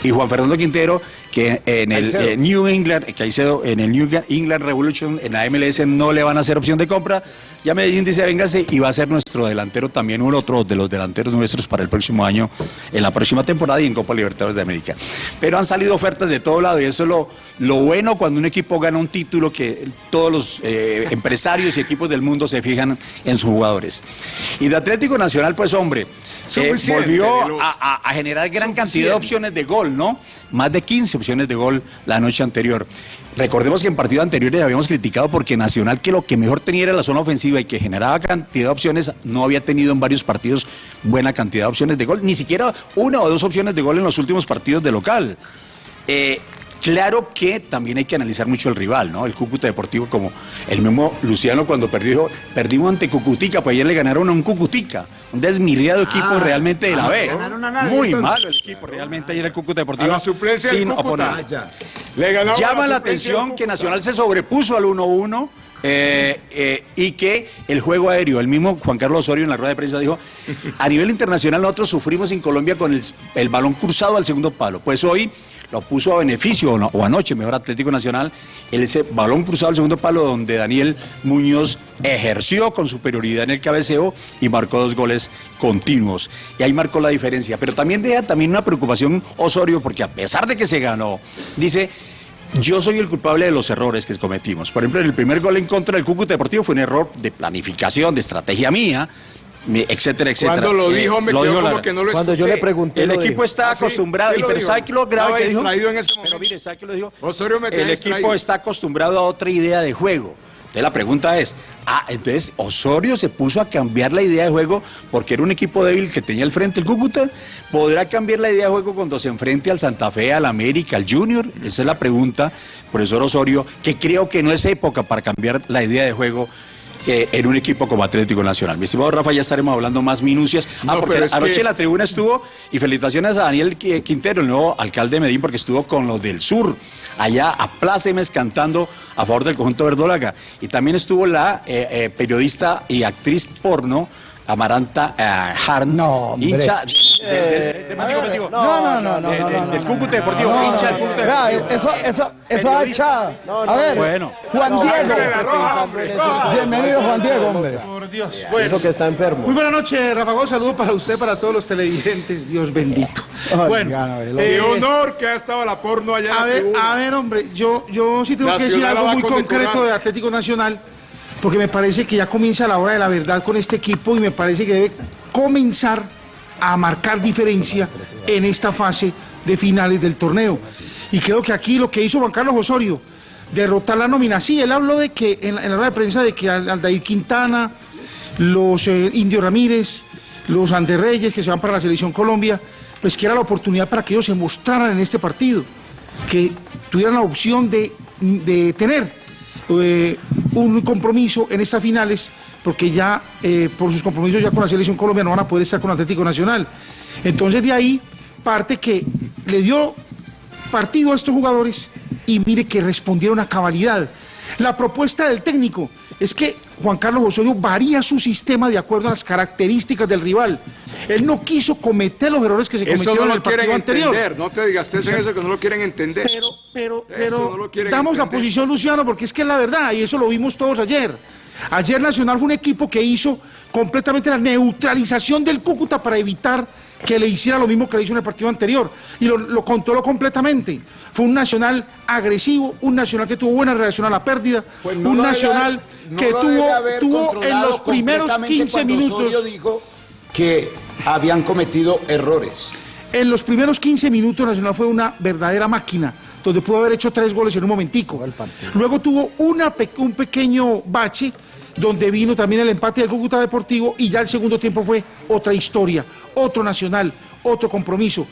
Y Juan Fernando Quintero, que en el eh, New England, Caicedo, en el New England Revolution, en la MLS no le van a hacer opción de compra. Ya Medellín dice, véngase, y va a ser nuestro delantero también, uno otro de los delanteros nuestros para el próximo año, en la próxima temporada y en Copa Libertadores de América. Pero han salido ofertas de todo lado y eso es lo, lo bueno cuando un equipo gana un título que todos los eh, empresarios y equipos del mundo se fijan en sus jugadores. Y de Atlético Nacional, pues hombre, eh, volvió a, a- a generar gran cantidad de opciones de gol, ¿no? Más de 15 opciones de gol la noche anterior. Recordemos que en partidos anteriores habíamos criticado porque Nacional, que lo que mejor tenía era la zona ofensiva y que generaba cantidad de opciones, no había tenido en varios partidos buena cantidad de opciones de gol, ni siquiera una o dos opciones de gol en los últimos partidos de local. Eh, claro que también hay que analizar mucho el rival, ¿no? El Cúcuta Deportivo, como el mismo Luciano cuando perdió, dijo, perdimos ante Cucutica, pues ayer le ganaron a un Cucutica, un desmirriado equipo Ah, realmente de la ah, B. ganaron a nadie, Muy entonces. malo el equipo, realmente ayer el Cúcuta Deportivo. A la suplencia sin Cúcuta. Ah, ya. Le Llama la atención que. Nacional se sobrepuso al 1-1 eh, eh, y que el juego aéreo, el mismo Juan Carlos Osorio en la rueda de prensa dijo, a nivel internacional nosotros sufrimos en Colombia con el, el balón cruzado al segundo palo. Pues hoy lo puso a beneficio, o, no- o anoche, mejor Atlético Nacional, el ese balón cruzado al segundo palo donde Daniel Muñoz ejerció con superioridad en el cabeceo y marcó dos goles continuos. Y ahí marcó la diferencia. Pero también deja también una preocupación Osorio, porque a pesar de que se ganó, dice... Yo soy el culpable de los errores que cometimos. Por ejemplo, el primer gol en contra del Cúcuta Deportivo fue un error de planificación, de estrategia mía, etcétera, etcétera. Cuando lo Eh, dijo, me quedó dijo como la- que no lo Cuando yo le pregunté el equipo dijo. está Ah, sí, acostumbrado, sí y pero. ¿sabe qué lo grave Estaba que dijo? distraído en ese Pero mire, ¿sabe qué lo dijo? Osorio me El equipo está acostumbrado a otra idea de juego. Entonces la pregunta es, ah, entonces Osorio se puso a cambiar la idea de juego porque era un equipo débil que tenía al frente el Cúcuta. ¿Podrá cambiar la idea de juego cuando se enfrente al Santa Fe, al América, al Junior? Esa es la pregunta, profesor Osorio, que creo que no es época para cambiar la idea de juego que en un equipo como Atlético Nacional. Mi estimado Rafa, ya estaremos hablando más minucias. Ah, No, porque anoche que- la tribuna estuvo, y felicitaciones a Daniel Qui- Quintero, el nuevo alcalde de Medellín, porque estuvo con los del sur, allá a plácemes cantando a favor del conjunto verdólaga. Y también estuvo la eh, eh, periodista y actriz porno, Amaranta eh, Harn, No, hombre. hincha de- de- de- de- de- digo, digo, No, no, no, no, de- no, de- no, del Cúcuta Deportivo, hincha del Cúcuta Deportivo. Eso, eso, eso ha echado. A ver, Bueno. Juan Diego. Bienvenido, Juan Diego, hombre. Por Dios. Eso que está enfermo. muy buena noche, Rafa Gómez. Saludo para usted, para todos los televidentes. Dios bendito. Bueno. Qué eh, honor que ha estado la porno allá en a ver, a ver, hombre, yo, yo sí tengo que decir algo muy concreto de Atlético Nacional, porque me parece que ya comienza la hora de la verdad con este equipo y me parece que debe comenzar a marcar diferencia en esta fase de finales del torneo. Y creo que aquí lo que hizo Juan Carlos Osorio, derrotar la nómina, sí, él habló de que en, la- en rueda de prensa de que Al- Aldair Quintana, los eh, Indio Ramírez, los Ander Reyes que se van para la selección Colombia, pues que era la oportunidad para que ellos se mostraran en este partido, que tuvieran la opción de, de tener eh, un compromiso en estas finales, porque ya eh, por sus compromisos ya con la selección colombiana no van a poder estar con Atlético Nacional. Entonces de ahí parte que le dio partido a estos jugadores y mire que respondieron a cabalidad. La propuesta del técnico es que Juan Carlos Osorio varía su sistema de acuerdo a las características del rival. Él no quiso cometer los errores que se cometieron no en el partido anterior. entender. No te digas en eso que no lo quieren entender. Pero, pero, pero no damos la posición, Luciano, porque es que es la verdad, y eso lo vimos todos ayer. Ayer Nacional fue un equipo que hizo completamente la neutralización del Cúcuta para evitar que le hiciera lo mismo que le hizo en el partido anterior. Y lo, lo controló completamente. Fue un Nacional agresivo, un Nacional que tuvo buena reacción a la pérdida, Pues no un debe Nacional no que tuvo, tuvo en los primeros completamente 15 cuando minutos... Osorio dijo que habían cometido errores. En los primeros 15 minutos Nacional fue una verdadera máquina, donde pudo haber hecho tres goles en un momentico. Luego tuvo una un pequeño bache, donde vino también el empate del Cúcuta Deportivo, y ya el segundo tiempo fue otra historia, otro Nacional, otro compromiso.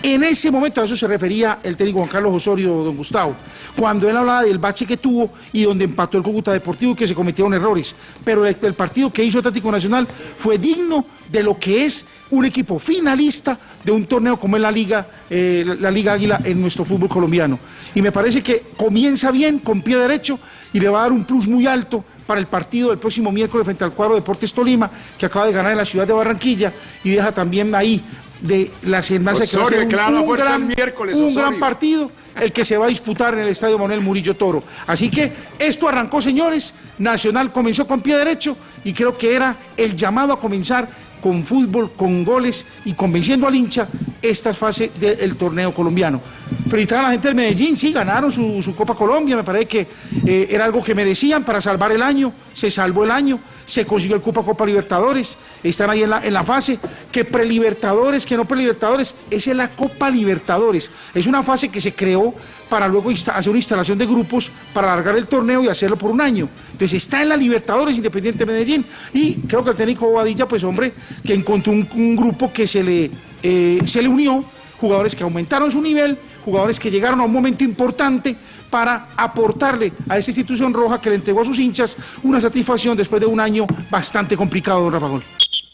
En ese momento a eso se refería el técnico Juan Carlos Osorio, don Gustavo, cuando él hablaba del bache que tuvo y donde empató el Cúcuta Deportivo y que se cometieron errores. Pero el, partido que hizo Atlético Nacional fue digno de lo que es un equipo finalista de un torneo como es la Liga, eh, la Liga Águila en nuestro fútbol colombiano. Y me parece que comienza bien, con pie derecho, y le va a dar un plus muy alto para el partido del próximo miércoles frente al cuadro Deportes Tolima, que acaba de ganar en la ciudad de Barranquilla, y deja también ahí de la semana que va a Osorio, ser un, gran, miércoles, un Osorio. gran partido el que se va a disputar en el Estadio Manuel Murillo Toro. Así que esto arrancó, señores, Nacional comenzó con pie derecho y creo que era el llamado a comenzar con fútbol, con goles y convenciendo al hincha esta fase del torneo colombiano. Felicitar a la gente del Medellín, sí, ganaron su, su Copa Colombia, me parece que eh, era algo que merecían para salvar el año, se salvó el año, se consiguió el Copa Copa Libertadores, están ahí en la, en la fase, que prelibertadores, que no prelibertadores, esa es la Copa Libertadores, es una fase que se creó para luego hacer una instalación de grupos para alargar el torneo y hacerlo por un año. Entonces está en la Libertadores Independiente Medellín y creo que el técnico Bobadilla, pues hombre, que encontró un, grupo que se le, eh, se le unió, jugadores que aumentaron su nivel, jugadores que llegaron a un momento importante para aportarle a esa institución roja que le entregó a sus hinchas una satisfacción después de un año bastante complicado, don Rafa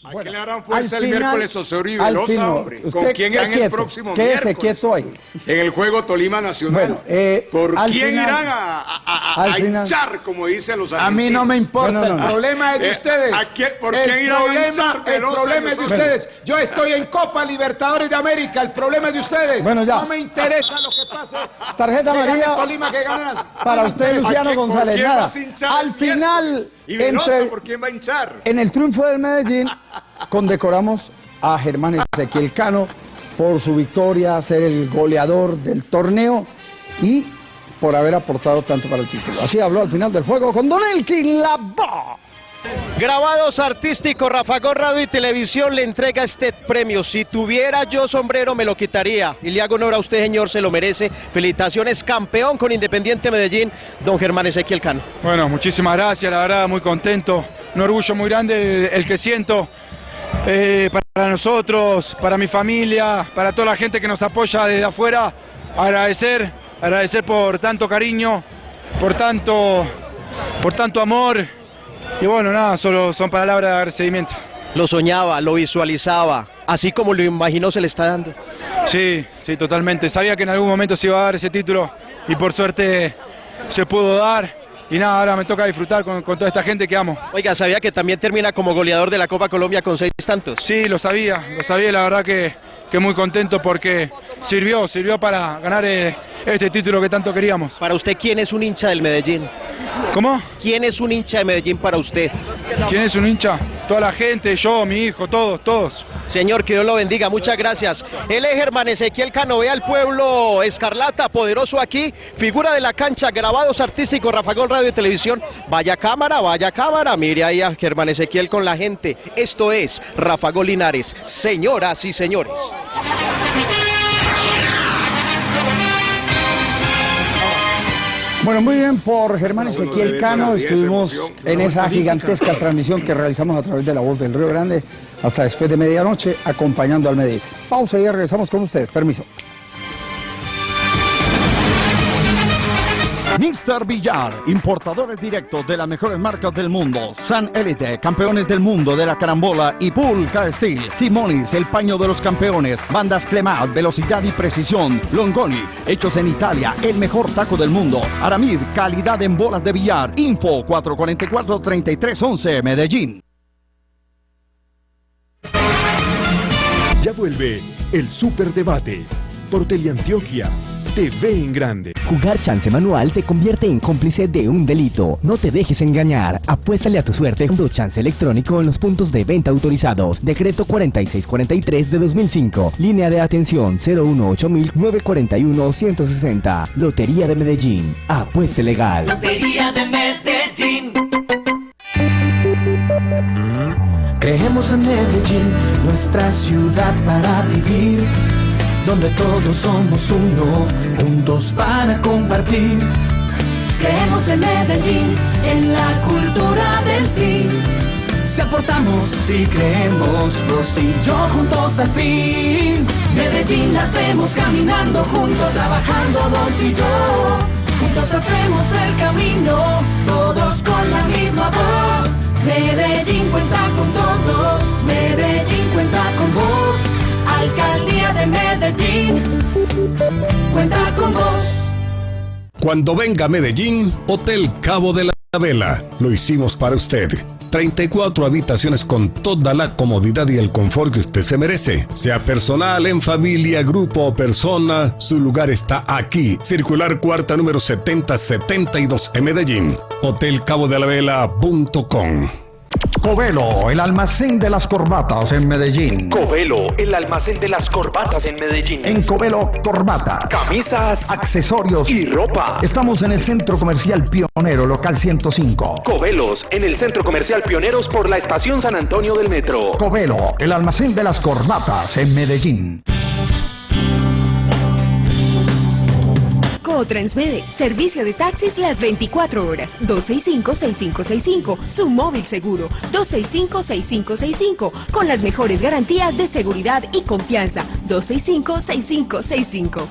¿A quién le harán fuerza al el final- miércoles Osorio y al Velosa, hombre? usted ¿Con quién irán el próximo quédese miércoles? quieto ahí. En el juego Tolima Nacional. Bueno, eh, ¿Por quién final- irán a, a- a- a hinchar, como dicen los A argentinos? mí no me importa, No, no, no. el problema es de Eh, ustedes. ¿a quién- por el quién irán a hinchar el Velosa y problema es de ustedes. Yo estoy en Copa Libertadores de América, el problema es de ustedes. Bueno, ya. No me interesa lo que pase. Tarjeta Que amarilla Tolima, que Para usted. Luciano ¿A González, nada. a Al el final? ¿Y Velosa por quién va a hinchar? en el triunfo del Medellín, condecoramos a Germán Ezequiel Cano por su victoria, ser el goleador del torneo y por haber aportado tanto para el título. Así habló al final del juego con Don Elkin Labo. Grabados artísticos, Rafa Gol Radio y Televisión le entrega este premio. Si tuviera yo sombrero me lo quitaría. Y le hago honor a usted, señor, se lo merece. Felicitaciones, campeón con Independiente Medellín, don Germán Ezequiel Cano. Bueno, muchísimas gracias, la verdad, muy contento. Un orgullo muy grande el que siento eh, para nosotros, para mi familia, para toda la gente que nos apoya desde afuera. Agradecer, agradecer por tanto cariño, por tanto, por tanto amor. Y bueno, nada, solo son palabras de agradecimiento. Lo soñaba, lo visualizaba, así como lo imaginó se le está dando. Sí, sí, totalmente. Sabía que en algún momento se iba a dar ese título y por suerte se pudo dar. Y nada, ahora me toca disfrutar con, con toda esta gente que amo. Oiga, sabía que también termina como goleador de la Copa Colombia con seis tantos. Sí, lo sabía, lo sabía, la verdad que, que muy contento porque sirvió, sirvió para ganar eh, este título que tanto queríamos. Para usted, ¿quién es un hincha del Medellín? ¿Cómo? ¿Quién es un hincha de Medellín para usted? ¿Quién es un hincha? Toda la gente, yo, mi hijo, todos, todos. Señor, que Dios lo bendiga, muchas gracias. Él es Germán Ezequiel Cano, ve al pueblo escarlata, poderoso aquí, figura de la cancha, grabados artísticos, Rafa Gol Radio y Televisión. Vaya cámara, vaya cámara, mire ahí a Germán Ezequiel con la gente. Esto es Rafa Gol Linares, señoras y señores. Bueno, muy bien por Germán Ezequiel Cano. Estuvimos en esa gigantesca transmisión que realizamos a través de la voz del Río Grande hasta después de medianoche acompañando al Medellín. Pausa y ya regresamos con ustedes. Permiso. Mr. Villar, importadores directos de las mejores marcas del mundo. San Elite, campeones del mundo de la carambola y Pulca Steel. Simonis, el paño de los campeones. Bandas Clemat, velocidad y precisión. Longoni, hechos en Italia, el mejor taco del mundo. Aramid, calidad en bolas de billar. Info 444-3311, Medellín. Ya vuelve el Superdebate por Teleantioquia. TV en grande. Jugar chance manual te convierte en cómplice de un delito. No te dejes engañar. Apuéstale a tu suerte jugando chance electrónico en los puntos de venta autorizados. Decreto 4643 de 2005. Línea de atención 018-941-160. Lotería de Medellín. Apueste legal. Lotería de Medellín. Creemos en Medellín, nuestra ciudad para vivir, donde todos somos uno, juntos para compartir. Creemos en Medellín, en la cultura del sí. Si aportamos, si creemos, vos y yo juntos al fin. Medellín la hacemos caminando juntos, trabajando vos y yo. Juntos hacemos el camino, todos con la misma cuenta con vos. Cuando venga a Medellín, Hotel Cabo de la Vela. Lo hicimos para usted. 34 habitaciones con toda la comodidad y el confort que usted se merece. Sea personal, en familia, grupo o persona, su lugar está aquí. Circular cuarta número 7072 en Medellín. Hotelcabodelavela.com Covelo, el almacén de las corbatas en Medellín. Covelo, el almacén de las corbatas en Medellín. En Covelo, corbata, camisas, accesorios y ropa. Estamos en el Centro Comercial Pionero, local 105. Covelos, en el Centro Comercial Pioneros por la Estación San Antonio del Metro. Covelo, el almacén de las corbatas en Medellín. Transmede, servicio de taxis las 24 horas, 265-6565, su móvil seguro, 265-6565, con las mejores garantías de seguridad y confianza, 265-6565.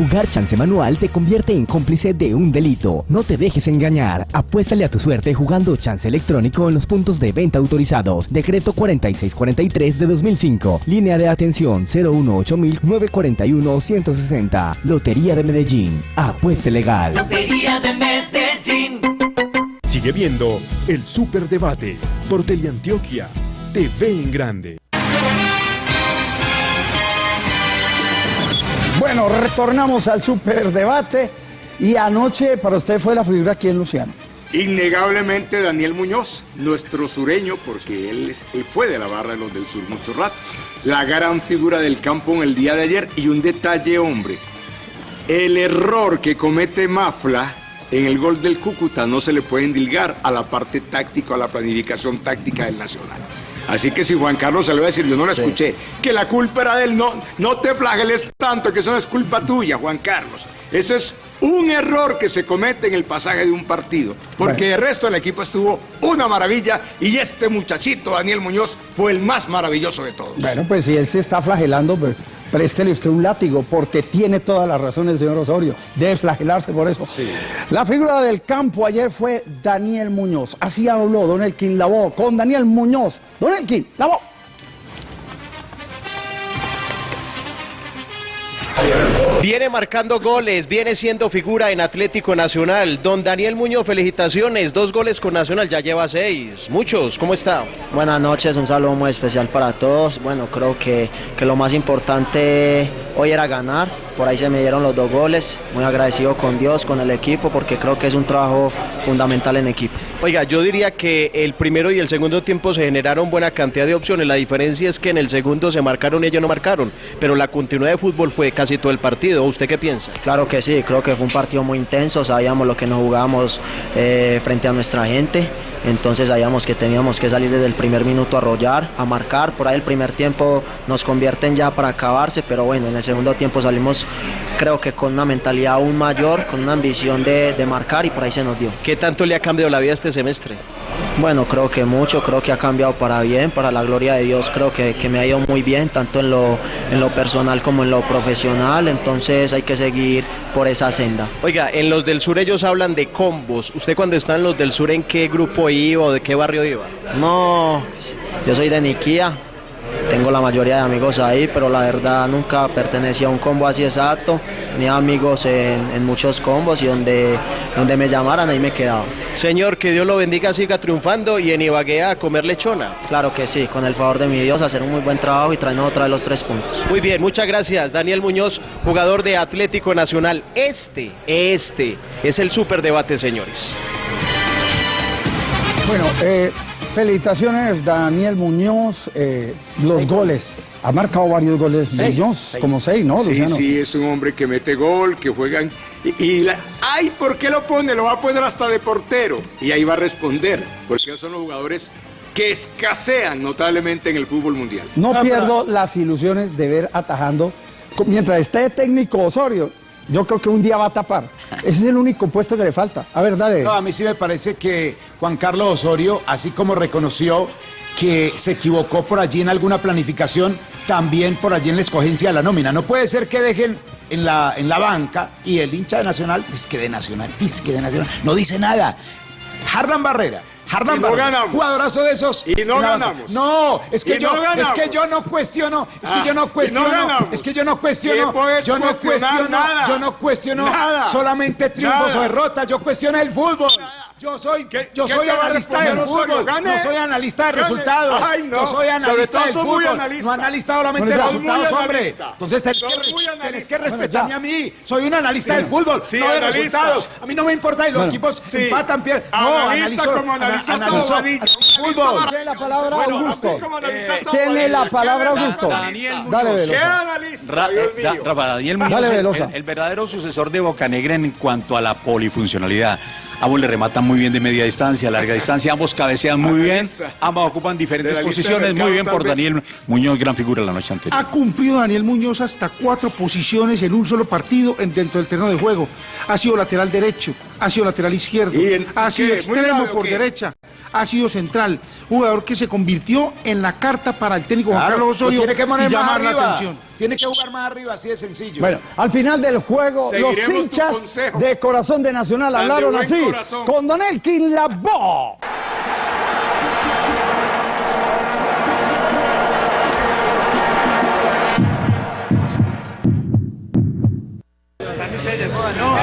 Jugar chance manual te convierte en cómplice de un delito. No te dejes engañar. Apuéstale a tu suerte jugando chance electrónico en los puntos de venta autorizados. Decreto 4643 de 2005. Línea de atención 018-941-160. Lotería de Medellín. Apueste legal. Lotería de Medellín. Sigue viendo el Superdebate por Teleantioquia. TV en grande. Bueno, retornamos al superdebate y anoche para usted fue la figura quién, Luciano. Innegablemente Daniel Muñoz, nuestro sureño, porque él, es, él fue de la barra de los del sur mucho rato. La gran figura del campo en el día de ayer y un detalle, hombre. El error que comete Mafla en el gol del Cúcuta no se le puede endilgar a la parte táctica, a la planificación táctica del Nacional. Así que si Juan Carlos se lo va a decir, yo no la escuché, que la culpa era de él, no, no te flageles tanto, que eso no es culpa tuya, Juan Carlos. Ese es un error que se comete en el pasaje de un partido, porque el resto del equipo estuvo una maravilla y este muchachito, Daniel Muñoz, fue el más maravilloso de todos. Bueno, pues si él se está flagelando, pues préstele usted un látigo, porque tiene toda la razón el señor Osorio. Debe flagelarse por eso. La figura del campo ayer fue Daniel Muñoz. Así habló Don Elkin Lavó con Daniel Muñoz. Don Elkin Lavó. Viene marcando goles, viene siendo figura en Atlético Nacional. Don Daniel Muñoz, felicitaciones, dos goles con Nacional, ya lleva seis. Muchos, ¿cómo está? Buenas noches, un saludo muy especial para todos. Bueno, creo que, que lo más importante hoy era ganar, por ahí se me dieron los dos goles. Muy agradecido con Dios, con el equipo, porque creo que es un trabajo fundamental en equipo. Oiga, yo diría que el primero y el segundo tiempo se generaron buena cantidad de opciones. La diferencia es que en el segundo se marcaron y ellos no marcaron, pero la continuidad de fútbol fue casi todo el partido. ¿Usted qué piensa? Claro que sí, creo que fue un partido muy intenso, sabíamos lo que nos jugábamos eh, frente a nuestra gente, entonces sabíamos que teníamos que salir desde el primer minuto a arrollar, a marcar, por ahí el primer tiempo nos convierten ya para acabarse, pero bueno, en el segundo tiempo salimos creo que con una mentalidad aún mayor, con una ambición de, de marcar y por ahí se nos dio. ¿Qué tanto le ha cambiado la vida este semestre? Bueno, creo que mucho, creo que ha cambiado para bien, para la gloria de Dios, creo que, que me ha ido muy bien, tanto en lo, en lo personal como en lo profesional, entonces hay que seguir por esa senda. Oiga, en los del sur ellos hablan de combos. ¿Usted cuando está en los del sur en qué grupo iba o de qué barrio iba? No, yo soy de Niquía, tengo la mayoría de amigos ahí, pero la verdad nunca pertenecía a un combo así exacto. Tenía amigos en, en muchos combos y donde, donde me llamaran ahí me quedaba. Señor, que Dios lo bendiga, siga triunfando y en Ibagué a comer lechona. Claro que sí, con el favor de mi Dios, hacer un muy buen trabajo y traernos otra vez los tres puntos. Muy bien, muchas gracias. Daniel Muñoz, jugador de Atlético Nacional. Este, este es el superdebate, señores. Bueno, eh, felicitaciones Daniel Muñoz, eh, los goles. Ha marcado varios goles Seis. Muñoz, Seis. como seis, ¿no, Sí, Luciano? sí, es un hombre que mete gol, que juega. Y, y la- ¡Ay! ¿Por qué lo pone? Lo va a poner hasta de portero. Y ahí va a responder. Porque son los jugadores que escasean notablemente en el fútbol mundial. No pierdo las ilusiones de ver atajando. Mientras esté técnico Osorio, yo creo que un día va a tapar. Ese es el único puesto que le falta. A ver, dale. No, a mí sí me parece que Juan Carlos Osorio, así como reconoció que se equivocó por allí en alguna planificación, también por allí en la escogencia de la nómina. No puede ser que dejen en la, en la banca y el hincha de Nacional, que de Nacional, que de Nacional, no dice nada. Harlan Barrera. Harlan Y no ganamos. jugadorazo de esos. Y no ganamos. No, es que Y yo, no es que yo no cuestiono, es que Ah, yo no no cuestiono, es que yo no cuestiono, ¿Qué puedes yo no cuestiono, Nada. yo no cuestiono Nada. solamente triunfos Nada. o derrotas, yo cuestiono el fútbol. Yo soy, yo qué soy va a analista del fútbol, Gane. no soy analista de Gane. resultados. Ay, no. Yo soy analista del fútbol, analista. no analista solamente de Bueno, sos resultados, hombre. Entonces tenés que, tenés que respetarme a mí. Soy un analista del fútbol, Sí, no de analista. resultados. A mí no me importa y los Bueno. equipos Sí. empatan, pierden. No, Analista analizo, como analizo Bobadilla. fútbol. Tiene la palabra Bueno, Augusto. todo, Tiene la ¿qué palabra? Augusto. Daniel Dale, Muñoz. ¿Qué Velosa. eh, Dale, el- Velosa. el, el verdadero sucesor de Bocanegra en cuanto a la polifuncionalidad. Ambos le rematan muy bien de media distancia, larga distancia, ambos cabecean muy bien, ambos ocupan diferentes posiciones, muy bien por. Daniel Muñoz, gran figura la noche anterior. Ha cumplido Daniel Muñoz hasta cuatro posiciones en un solo partido en- dentro del terreno de juego. Ha sido lateral derecho, ha sido lateral izquierdo, ¿Y en ha sido extremo por derecha, ha sido central. Jugador que se convirtió en la carta para el técnico Juan Claro, Carlos lo Osorio tiene que poner y más llamar la atención. Tiene que jugar más arriba, así de sencillo. Bueno, al final del juego, Seguiremos los hinchas de Corazón de Nacional hablaron así, corazón. con Don Elkin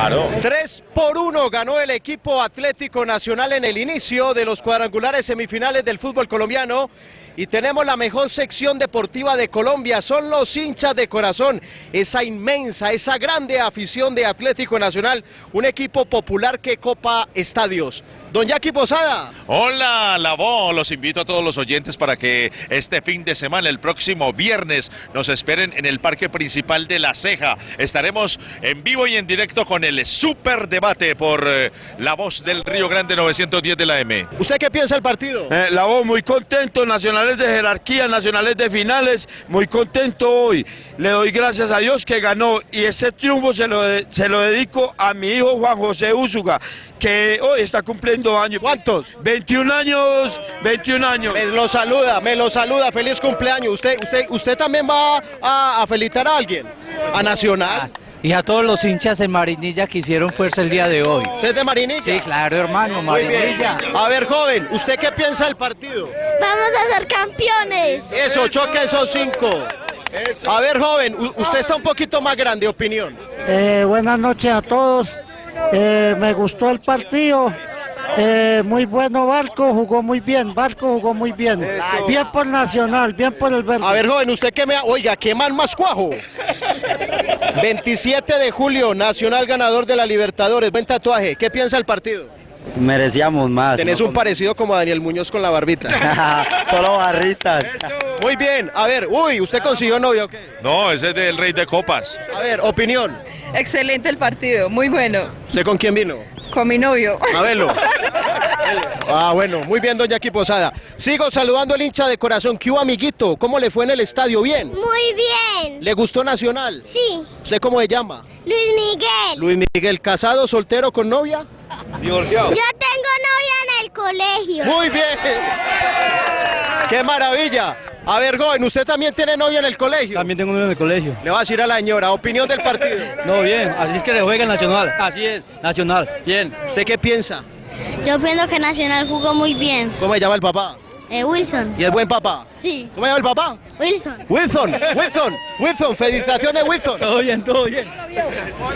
Labo. Tres por uno ganó el equipo Atlético Nacional en el inicio de los cuadrangulares semifinales del fútbol colombiano. Y tenemos la mejor sección deportiva de Colombia, son los hinchas de corazón, esa inmensa, esa grande afición de Atlético Nacional, un equipo popular que copa estadios. Don Jackie Posada. Hola, la voz. Los invito a todos los oyentes para que este fin de semana, el próximo viernes, nos esperen en el parque principal de La Ceja. Estaremos en vivo y en directo con el super debate por eh, la voz del Río Grande 910 de la M. ¿Usted qué piensa del partido? Eh, la voz muy contento, nacionales de jerarquía, nacionales de finales, muy contento hoy. Le doy gracias a Dios que ganó y ese triunfo se lo, de- se lo dedico a mi hijo Juan José Úsuga, que hoy está cumpliendo años. ¿Cuántos? 21 años, 21 años. Me lo saluda, me lo saluda, feliz cumpleaños. ¿Usted, usted, usted también va a, a felicitar a alguien? ¿A Nacional? Y a todos los hinchas en Marinilla que hicieron fuerza el día de hoy. ¿Usted es de Marinilla? Sí, claro, hermano, Muy bien. Marinilla. A ver, joven, ¿usted qué piensa del partido? Vamos a ser campeones. Eso, choque esos cinco. A ver, joven, usted está un poquito más grande, opinión. Eh, buenas noches a todos. Eh, me gustó el partido. Eh, muy bueno Barco, jugó muy bien. Barco jugó muy bien. Bien por Nacional, bien por el verde. A ver, joven, usted qué me... Oiga, ¿qué man más cuajo? 27 de julio, Nacional ganador de la Libertadores. Buen tatuaje. ¿Qué piensa el partido? Merecíamos más. Tenés un parecido como a Daniel Muñoz con la barbita. Solo barristas. Muy bien. A ver, uy, ¿usted consiguió novio o qué? No, ese es del Rey de Copas. A ver, opinión. Excelente el partido, muy bueno. ¿Usted con quién vino? Con mi novio. A verlo. Ah, bueno, muy bien, doña Aquí Posada. Sigo saludando al hincha de corazón. ¿Qué hubo, amiguito? ¿Cómo le fue en el estadio? ¿Bien? Muy bien. ¿Le gustó Nacional? Sí. ¿Usted cómo se llama? Luis Miguel. Luis Miguel, ¿casado, soltero, con novia? Divorciado. Yo tengo novia en el colegio. Muy bien. ¡Qué maravilla! A ver, joven, ¿usted también tiene novia en el colegio? También tengo novia en el colegio. Le va a decir a la señora, opinión del partido. No, bien, así es que le juega el Nacional. Así es, Nacional, bien. ¿Usted qué piensa? Yo pienso que Nacional jugó muy bien. ¿Cómo se llama el papá? Eh, Wilson. ¿Y el buen papá? Sí. ¿Cómo se llama el papá? Wilson. Wilson, Wilson, Wilson, felicitaciones Wilson. Todo bien, todo bien.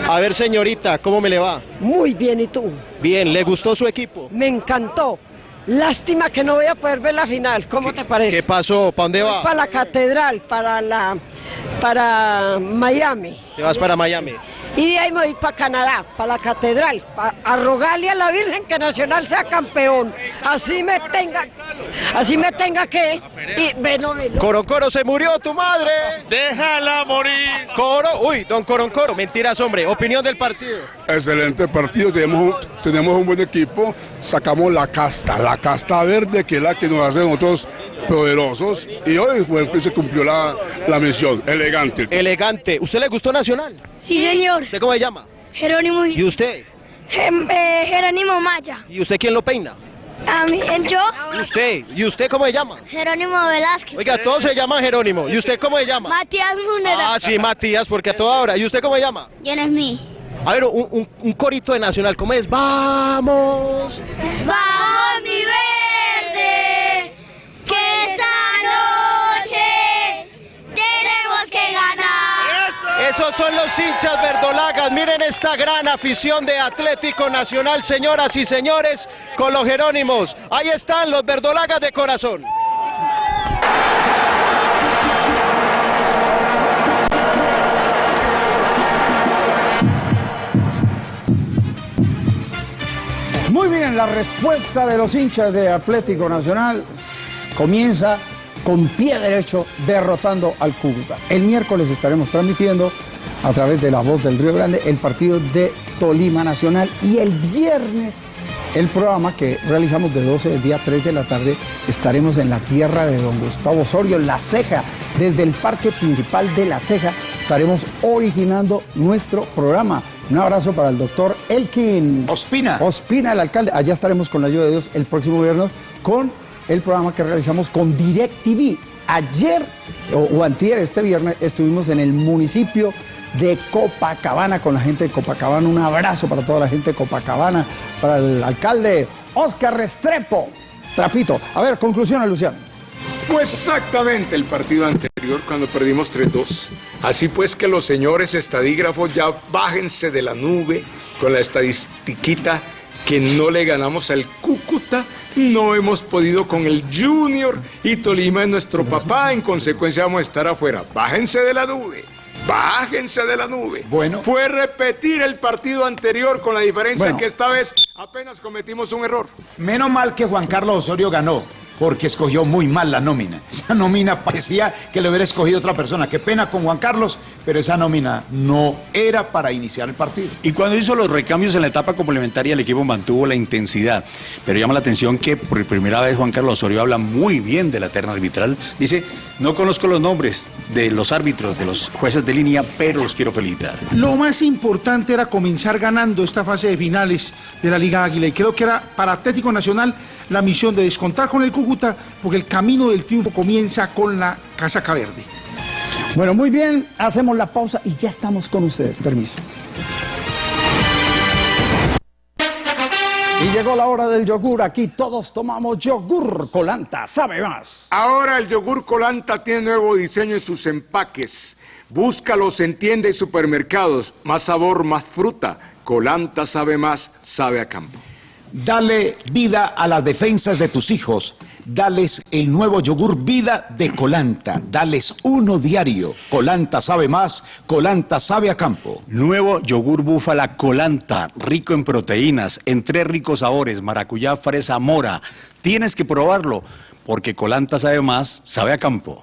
A ver, señorita, ¿cómo me le va? Muy bien, ¿y tú? Bien, ¿le gustó su equipo? Me encantó. Lástima que no voy a poder ver la final. ¿Cómo te parece? ¿Qué pasó? ¿Para dónde va? Para la catedral, para la para Miami. Te vas para Miami. Y de ahí me voy para Canadá, para la catedral, pa- a rogarle a la Virgen que Nacional sea campeón. Así me tenga, así me tenga que. Y, bueno, bueno. Coroncoro, se murió tu madre. Déjala morir. Coro, uy, don Coroncoro, mentiras, hombre. Opinión del partido. Excelente partido, tenemos un, tenemos un buen equipo, sacamos la casta, la casta verde que es la que nos hace nosotros poderosos y hoy fue que se cumplió la, la misión, elegante. Elegante. ¿Usted le gustó Nacional? Sí, señor. ¿Usted cómo se llama? Jerónimo. ¿Y usted? Eh, Jerónimo Maya. ¿Y usted quién lo peina? A mí, yo, ¿Y usted? ¿Y usted cómo se llama? Jerónimo Velázquez. Oiga, todos se llaman Jerónimo. ¿Y usted cómo se llama? Matías Munera. Ah, sí, Matías, porque a toda hora. ¿Y usted cómo se llama? ¿Quién es mí? A ver, un, un- un corito de Nacional, ¿cómo es? ¡Vamos! Vamos, mi verde, que esta noche tenemos que ganar. Esos son los hinchas verdolagas. Miren esta gran afición de Atlético Nacional, señoras y señores, con los Jerónimos. Ahí están los verdolagas de corazón. Muy bien, la respuesta de los hinchas de Atlético Nacional comienza con pie derecho derrotando al Cúcuta. El miércoles estaremos transmitiendo a través de la voz del Río Grande el partido de Tolima Nacional y el viernes el programa que realizamos de 12 del día 3 de la tarde estaremos en la tierra de don Gustavo Osorio, La Ceja, desde el parque principal de La Ceja estaremos originando nuestro programa. Un abrazo para el doctor Elkin Ospina. Ospina, el alcalde. Allá estaremos con la ayuda de Dios el próximo viernes con el programa que realizamos con DirecTV. Ayer o, o este viernes, estuvimos en el municipio de Copacabana con la gente de Copacabana. Un abrazo para toda la gente de Copacabana, para el alcalde Oscar Restrepo. Trapito. A ver, conclusión, Luciano. Fue exactamente el partido anterior cuando perdimos 3-2. Así pues que los señores estadígrafos ya bájense de la nube con la estadistiquita que no le ganamos al Cúcuta, no hemos podido con el Junior y Tolima es nuestro papá, en consecuencia vamos a estar afuera. Bájense de la nube. Bájense de la nube. Bueno. Fue repetir el partido anterior con la diferencia Bueno. que esta vez apenas cometimos un error. Menos mal que Juan Carlos Osorio ganó, porque escogió muy mal la nómina. Esa nómina parecía que le hubiera escogido otra persona. Qué pena con Juan Carlos, pero esa nómina no era para iniciar el partido. Y cuando hizo los recambios en la etapa complementaria, el equipo mantuvo la intensidad. Pero llama la atención que por primera vez Juan Carlos Osorio habla muy bien de la terna arbitral. Dice, no conozco los nombres de los árbitros, de los jueces de línea, pero los quiero felicitar. Lo más importante era comenzar ganando esta fase de finales de la Liga Águila y creo que era para Atlético Nacional la misión de descontar con el Cúcuta porque el camino del triunfo comienza con la casaca verde. Bueno, muy bien, hacemos la pausa y ya estamos con ustedes. Permiso. Y llegó la hora del yogur. Aquí todos tomamos yogur. Colanta, sabe más. Ahora el yogur Colanta tiene nuevo diseño en sus empaques. Búscalos en tiendas y supermercados. Más sabor, más fruta. Colanta sabe más, sabe a campo. Dale vida a las defensas de tus hijos. Dales el nuevo yogur vida de Colanta. Dales uno diario. Colanta sabe más, Colanta sabe a campo. Nuevo yogur búfala colanta, rico en proteínas, en tres ricos sabores, maracuyá, fresa, mora. Tienes que probarlo, porque colanta sabe más, sabe a campo.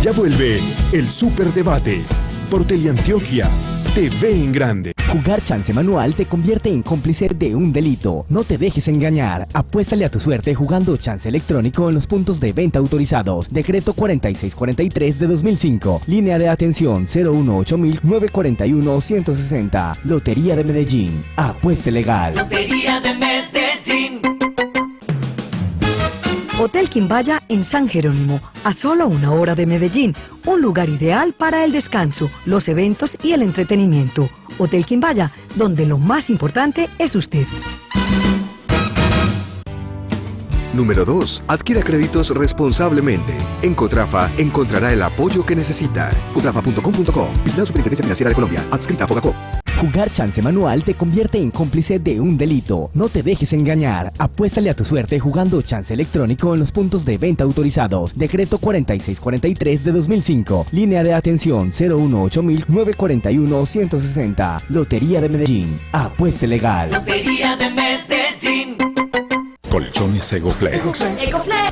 Ya vuelve el Superdebate por Teleantioquia TV en Grande. Jugar chance manual te convierte en cómplice de un delito. No te dejes engañar. Apuéstale a tu suerte jugando chance electrónico en los puntos de venta autorizados. Decreto 4643 de 2005. Línea de atención 018-941-160. Lotería de Medellín. Apueste legal. Lotería de Medellín. Hotel Quimbaya en San Jerónimo, a solo una hora de Medellín, un lugar ideal para el descanso, los eventos y el entretenimiento. Hotel Quimbaya, donde lo más importante es usted. Número 2. Adquiera créditos responsablemente. En Cotrafa encontrará el apoyo que necesita. Cotrafa.com.co. La Superintendencia Financiera de Colombia. Adscrita a Fogacop. Jugar chance manual te convierte en cómplice de un delito. No te dejes engañar. Apuéstale a tu suerte jugando chance electrónico en los puntos de venta autorizados. Decreto 4643 de 2005. Línea de atención 018-941-160. Lotería de Medellín. Apueste legal. Lotería de Medellín. Colchones Egoflex.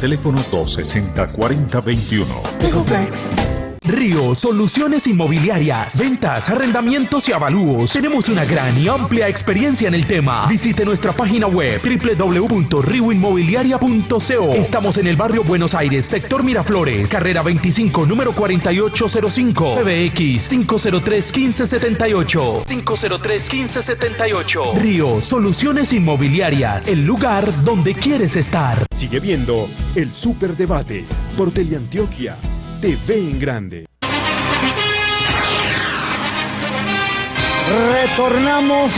Teléfono 260-4021. Río Soluciones Inmobiliarias. Ventas, arrendamientos y avalúos. Tenemos una gran y amplia experiencia en el tema. Visite nuestra página web www.rioinmobiliaria.co. Estamos en el barrio Buenos Aires, sector Miraflores, carrera 25, número 4805. PBX 503 1578. 503 1578. Río Soluciones Inmobiliarias. El lugar donde quieres estar. Sigue viendo el Superdebate por Teleantioquia. TV en grande. Retornamos,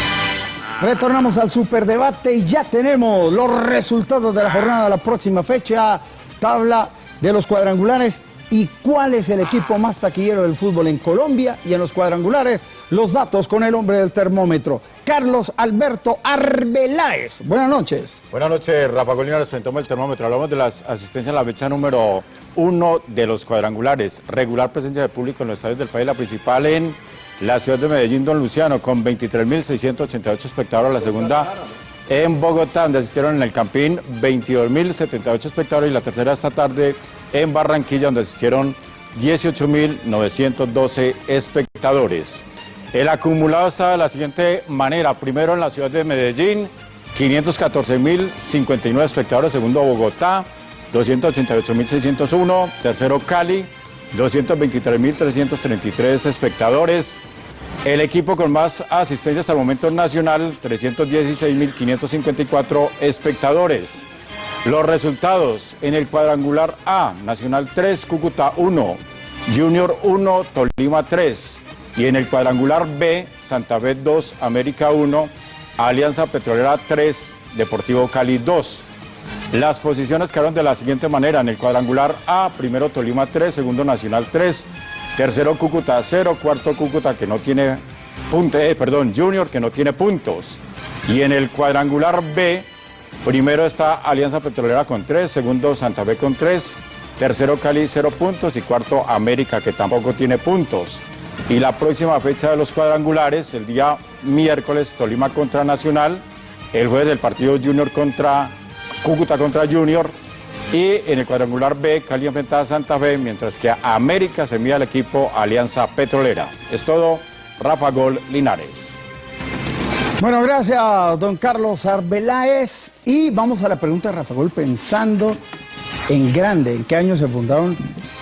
retornamos al superdebate y ya tenemos los resultados de la jornada de la próxima fecha, tabla de los cuadrangulares y cuál es el equipo más taquillero del fútbol en Colombia y en los cuadrangulares. Los datos con el hombre del termómetro, Carlos Alberto Arbeláez. Buenas noches. Buenas noches, Rafa Golina, les presentamos el termómetro. Hablamos de las asistencias en la fecha número uno de los cuadrangulares. Regular presencia de público en los estadios del país, la principal en la ciudad de Medellín, Don Luciano, con 23.688 espectadores. La segunda en Bogotá, donde asistieron en el Campín 22.078 espectadores. Y la tercera esta tarde en Barranquilla, donde asistieron 18.912 espectadores. El acumulado está de la siguiente manera. Primero en la ciudad de Medellín, 514.059 espectadores. Segundo Bogotá, 288.601. Tercero Cali, 223.333 espectadores. El equipo con más asistencia hasta el momento nacional, 316.554 espectadores. Los resultados en el cuadrangular A, Nacional 3, Cúcuta 1, Junior 1, Tolima 3. Y en el cuadrangular B, Santa Fe 2, América 1, Alianza Petrolera 3, Deportivo Cali 2. Las posiciones quedaron de la siguiente manera. En el cuadrangular A, primero Tolima 3, segundo Nacional 3, tercero Cúcuta 0, cuarto Cúcuta que no tiene puntos, eh, perdón, Junior que no tiene puntos. Y en el cuadrangular B, primero está Alianza Petrolera con 3, segundo Santa Fe con 3, tercero Cali 0 puntos y cuarto América que tampoco tiene puntos. Y la próxima fecha de los cuadrangulares, el día miércoles, Tolima contra Nacional, el jueves el partido Junior contra Cúcuta contra Junior y en el cuadrangular B, Cali enfrentada a Santa Fe, mientras que a América se mide al equipo Alianza Petrolera. Es todo, Rafa Gol Linares. Bueno, gracias, don Carlos Arbeláez. Y vamos a la pregunta de Rafa Gol, pensando en grande, ¿en qué año se fundaron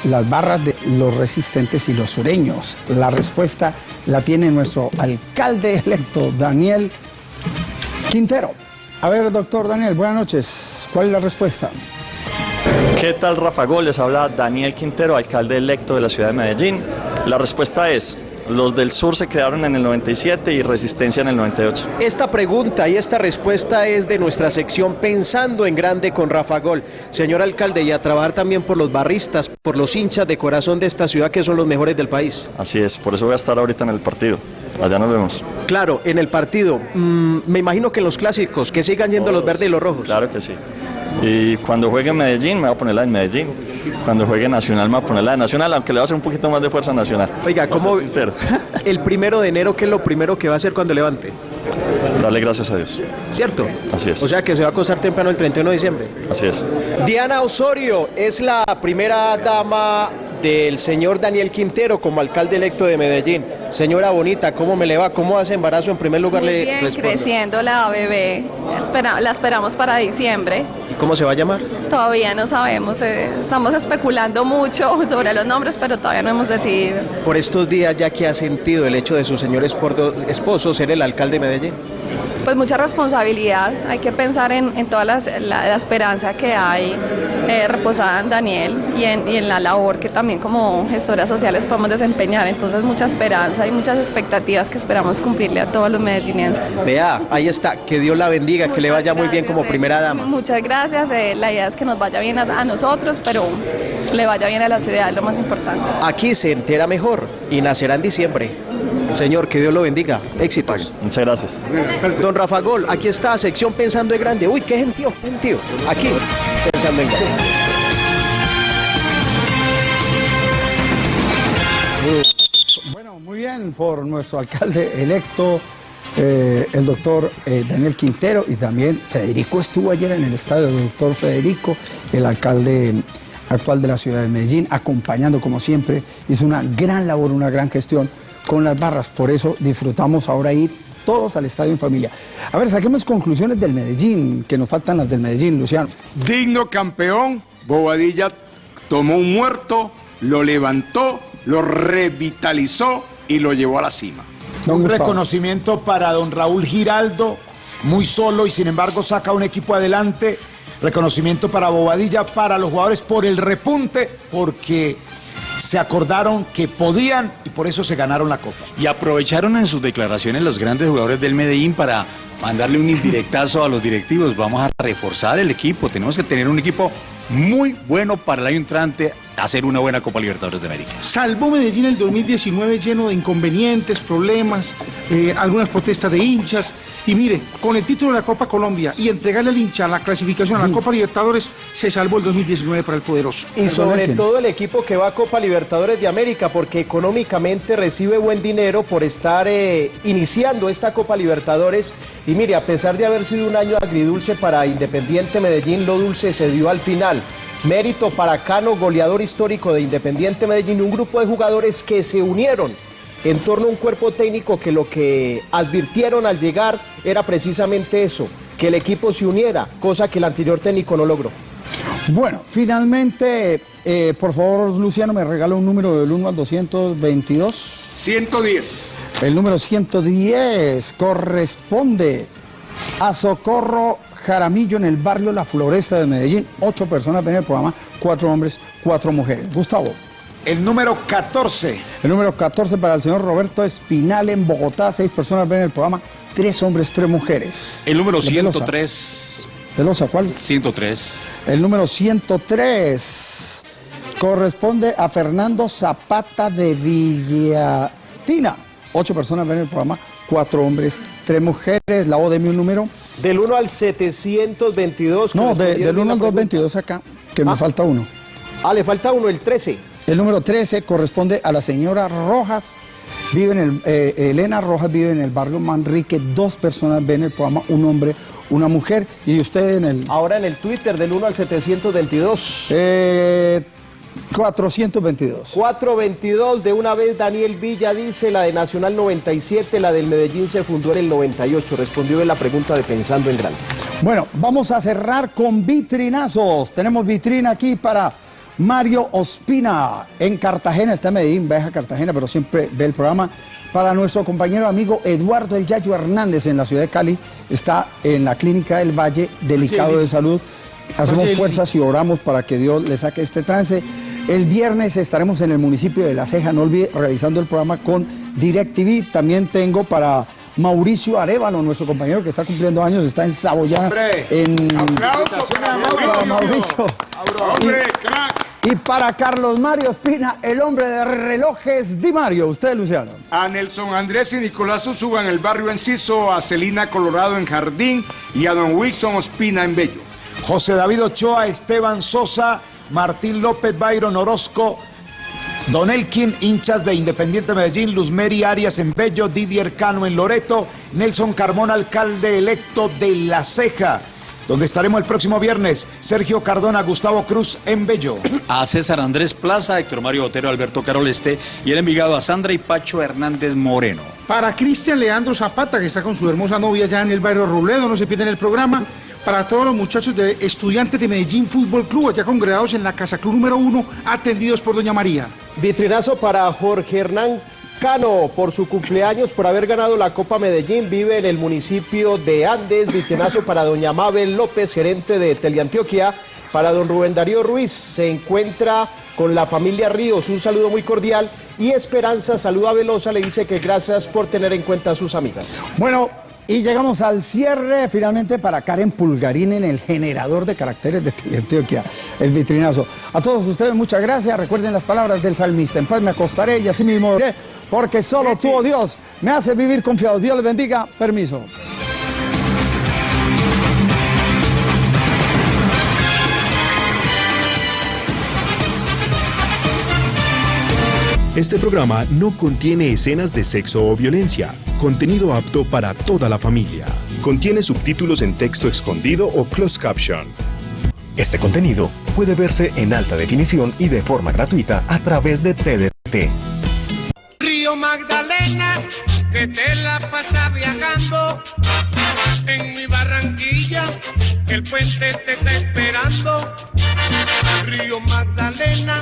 las barras de los resistentes y los sureños? La respuesta la tiene nuestro alcalde electo, Daniel Quintero. A ver, doctor Daniel, buenas noches. ¿Cuál es la respuesta? ¿Qué tal, Rafa Gol? Les habla Daniel Quintero, alcalde electo de la ciudad de Medellín. La respuesta es, los del sur se crearon en el 97 y Resistencia en el 98. Esta pregunta y esta respuesta es de nuestra sección Pensando en Grande con Rafa Gol. Señor alcalde, y a trabajar también por los barristas, por los hinchas de corazón de esta ciudad que son los mejores del país. Así es, por eso voy a estar ahorita en el partido. Allá nos vemos. Claro, en el partido. mm, me imagino que en los clásicos, que sigan yendo los verdes y los rojos. Claro que sí. Y cuando juegue en Medellín, me voy a poner la en Medellín. Cuando juegue Nacional, me voy a poner la de Nacional, aunque le va a hacer un poquito más de fuerza Nacional. Oiga, ¿cómo el primero de enero, qué es lo primero que va a hacer cuando levante? Darle gracias a Dios. ¿Cierto? Así es. O sea que se va a acostar temprano el 31 de diciembre. Así es. Diana Osorio es la primera dama del señor Daniel Quintero como alcalde electo de Medellín. Señora Bonita, ¿cómo me le va? ¿Cómo hace embarazo? En primer lugar Muy le bien, respondo. creciendo la bebé. Espera- la esperamos para diciembre. ¿Y cómo se va a llamar? Todavía no sabemos. eh, estamos especulando mucho sobre los nombres, pero todavía no hemos decidido. Por estos días, ya que ha sentido el hecho de su señor esposo ser el alcalde de Medellín. Pues mucha responsabilidad. Hay que pensar en, en toda las- la, la esperanza que hay eh, reposada en Daniel y en, y en la labor que también como gestoras sociales podemos desempeñar. Entonces mucha esperanza y muchas expectativas que esperamos cumplirle a todos los medellinenses. Vea, ahí está, que Dios la bendiga, que le vaya muy bien como eh. primera dama. Muchas gracias. eh, la idea es que nos vaya bien a, a nosotros, pero le vaya bien a la ciudad, es lo más importante. Aquí se entera mejor y nacerá en diciembre. Señor, que Dios lo bendiga. Éxitos. Muchas gracias. Don Rafa Gol, aquí está, sección Pensando en Grande. Uy, qué gentío, gentío. Aquí, Pensando en Grande. Bueno, muy bien por nuestro alcalde electo, eh, el doctor eh, Daniel Quintero, y también Federico estuvo ayer en el estadio del doctor Federico, el alcalde actual de la ciudad de Medellín, acompañando como siempre, hizo una gran labor, una gran gestión con las barras, por eso disfrutamos ahora ir todos al estadio en familia. A ver, saquemos conclusiones del Medellín, que nos faltan las del Medellín, Luciano. Digno campeón, Bobadilla tomó un muerto, lo levantó, lo revitalizó y lo llevó a la cima. Un reconocimiento para don Raúl Giraldo, muy solo y sin embargo saca un equipo adelante. Reconocimiento para Bobadilla, para los jugadores por el repunte, porque se acordaron que podían y por eso se ganaron la copa. Y aprovecharon en sus declaraciones los grandes jugadores del Medellín para mandarle un indirectazo a los directivos. Vamos a reforzar el equipo. Tenemos que tener un equipo muy bueno para el año entrante, hacer una buena Copa Libertadores de América. Salvó Medellín el 2019 lleno de inconvenientes, problemas, eh, algunas protestas de hinchas. Y mire, con el título de la Copa Colombia y entregarle al hincha la clasificación a la Copa Libertadores, se salvó el 2019 para el poderoso. Y sobre todo el equipo que va a Copa Libertadores de América, porque económicamente recibe buen dinero por estar eh, iniciando esta Copa Libertadores. Y mire, a pesar de haber sido un año agridulce para Independiente Medellín, lo dulce se dio al final. Mérito para Cano, goleador histórico de Independiente Medellín, un grupo de jugadores que se unieron en torno a un cuerpo técnico que lo que advirtieron al llegar era precisamente eso, que el equipo se uniera, cosa que el anterior técnico no logró. Bueno, finalmente, eh, por favor, Luciano, me regala un número del 1 al 222. 110. El número 110 corresponde a Socorro Jaramillo en el barrio La Floresta de Medellín. Ocho personas ven el programa, cuatro hombres, cuatro mujeres. Gustavo. El número 14. El número 14 para el señor Roberto Espinal en Bogotá. Seis personas ven el programa, tres hombres, tres mujeres. El número De Velosa. 103. Velosa, ¿cuál? 103. El número 103 corresponde a Fernando Zapata de Villatina. Ocho personas ven el programa, cuatro hombres, tres mujeres. La O de un número. Del 1 al 722. No, de- del 1 en al la pregunta. 222 acá, que me falta uno. Ah, le falta uno, el 13. El número 13 corresponde a la señora Rojas. Vive en el, eh, Elena Rojas vive en el barrio Manrique. Dos personas ven el programa, un hombre, una mujer. Y usted en el... Ahora en el Twitter del 1 al 722. Eh, 422. 422, de una vez Daniel Villa dice, la de Nacional 97, la del Medellín se fundó en el 98. Respondió en la pregunta de Pensando en Grande. Bueno, vamos a cerrar con vitrinazos. Tenemos vitrina aquí para Mario Ospina en Cartagena. Está en Medellín, viaja a Cartagena, pero siempre ve el programa. Para nuestro compañero amigo Eduardo El Yayo Hernández en la ciudad de Cali. Está en la clínica del Valle, delicado de salud. Hacemos fuerzas y oramos para que Dios le saque este trance. El viernes estaremos en el municipio de La Ceja, no olvide, realizando el programa con DirecTV. También tengo para Mauricio Arevalo, nuestro compañero que está cumpliendo años, está en Saboyana. En... Para Mauricio. Y, y para Carlos Mario Espina, el hombre de relojes Di Mario. Usted, Luciano. A Nelson Andrés y Nicolás Usuga en el barrio Enciso, a Celina Colorado en Jardín y a don Wilson Ospina en Bello. José David Ochoa, Esteban Sosa, Martín López, Byron Orozco, Don Elkin, hinchas de Independiente Medellín, Luzmeri Arias en Bello, Didier Cano en Loreto, Nelson Carmón, alcalde electo de La Ceja, donde estaremos el próximo viernes. Sergio Cardona, Gustavo Cruz en Bello. A César Andrés Plaza, Héctor Mario Botero, Alberto Caroleste y el Envigado a Sandra y Pacho Hernández Moreno. Para Cristian Leandro Zapata, que está con su hermosa novia ya en el barrio Robledo, no se pierden el programa. Para todos los muchachos de estudiantes de Medellín Fútbol Club, allá congregados en la Casa Club número uno, atendidos por Doña María. Vitrinazo para Jorge Hernán Cano por su cumpleaños, por haber ganado la Copa Medellín. Vive en el municipio de Andes. Vitrinazo para doña Mabel López, gerente de Teleantioquia. Para don Rubén Darío Ruiz, se encuentra con la familia Ríos. Un saludo muy cordial. Y Esperanza saluda a Velosa, le dice que gracias por tener en cuenta a sus amigas. Bueno, y llegamos al cierre finalmente para Karen Pulgarín en el generador de caracteres de Teleantioquia, el vitrinazo. A todos ustedes muchas gracias. Recuerden las palabras del salmista. En paz me acostaré y así mismo dormiré, porque solo tú, oh Dios, me hace vivir confiado. Dios les bendiga. Permiso. Este programa no contiene escenas de sexo o violencia, contenido apto para toda la familia. Contiene subtítulos en texto escondido o closed caption. Este contenido puede verse en alta definición y de forma gratuita a través de TDT. Río Magdalena, que te la pasa viajando. En mi Barranquilla, el puente te está esperando. Río Magdalena,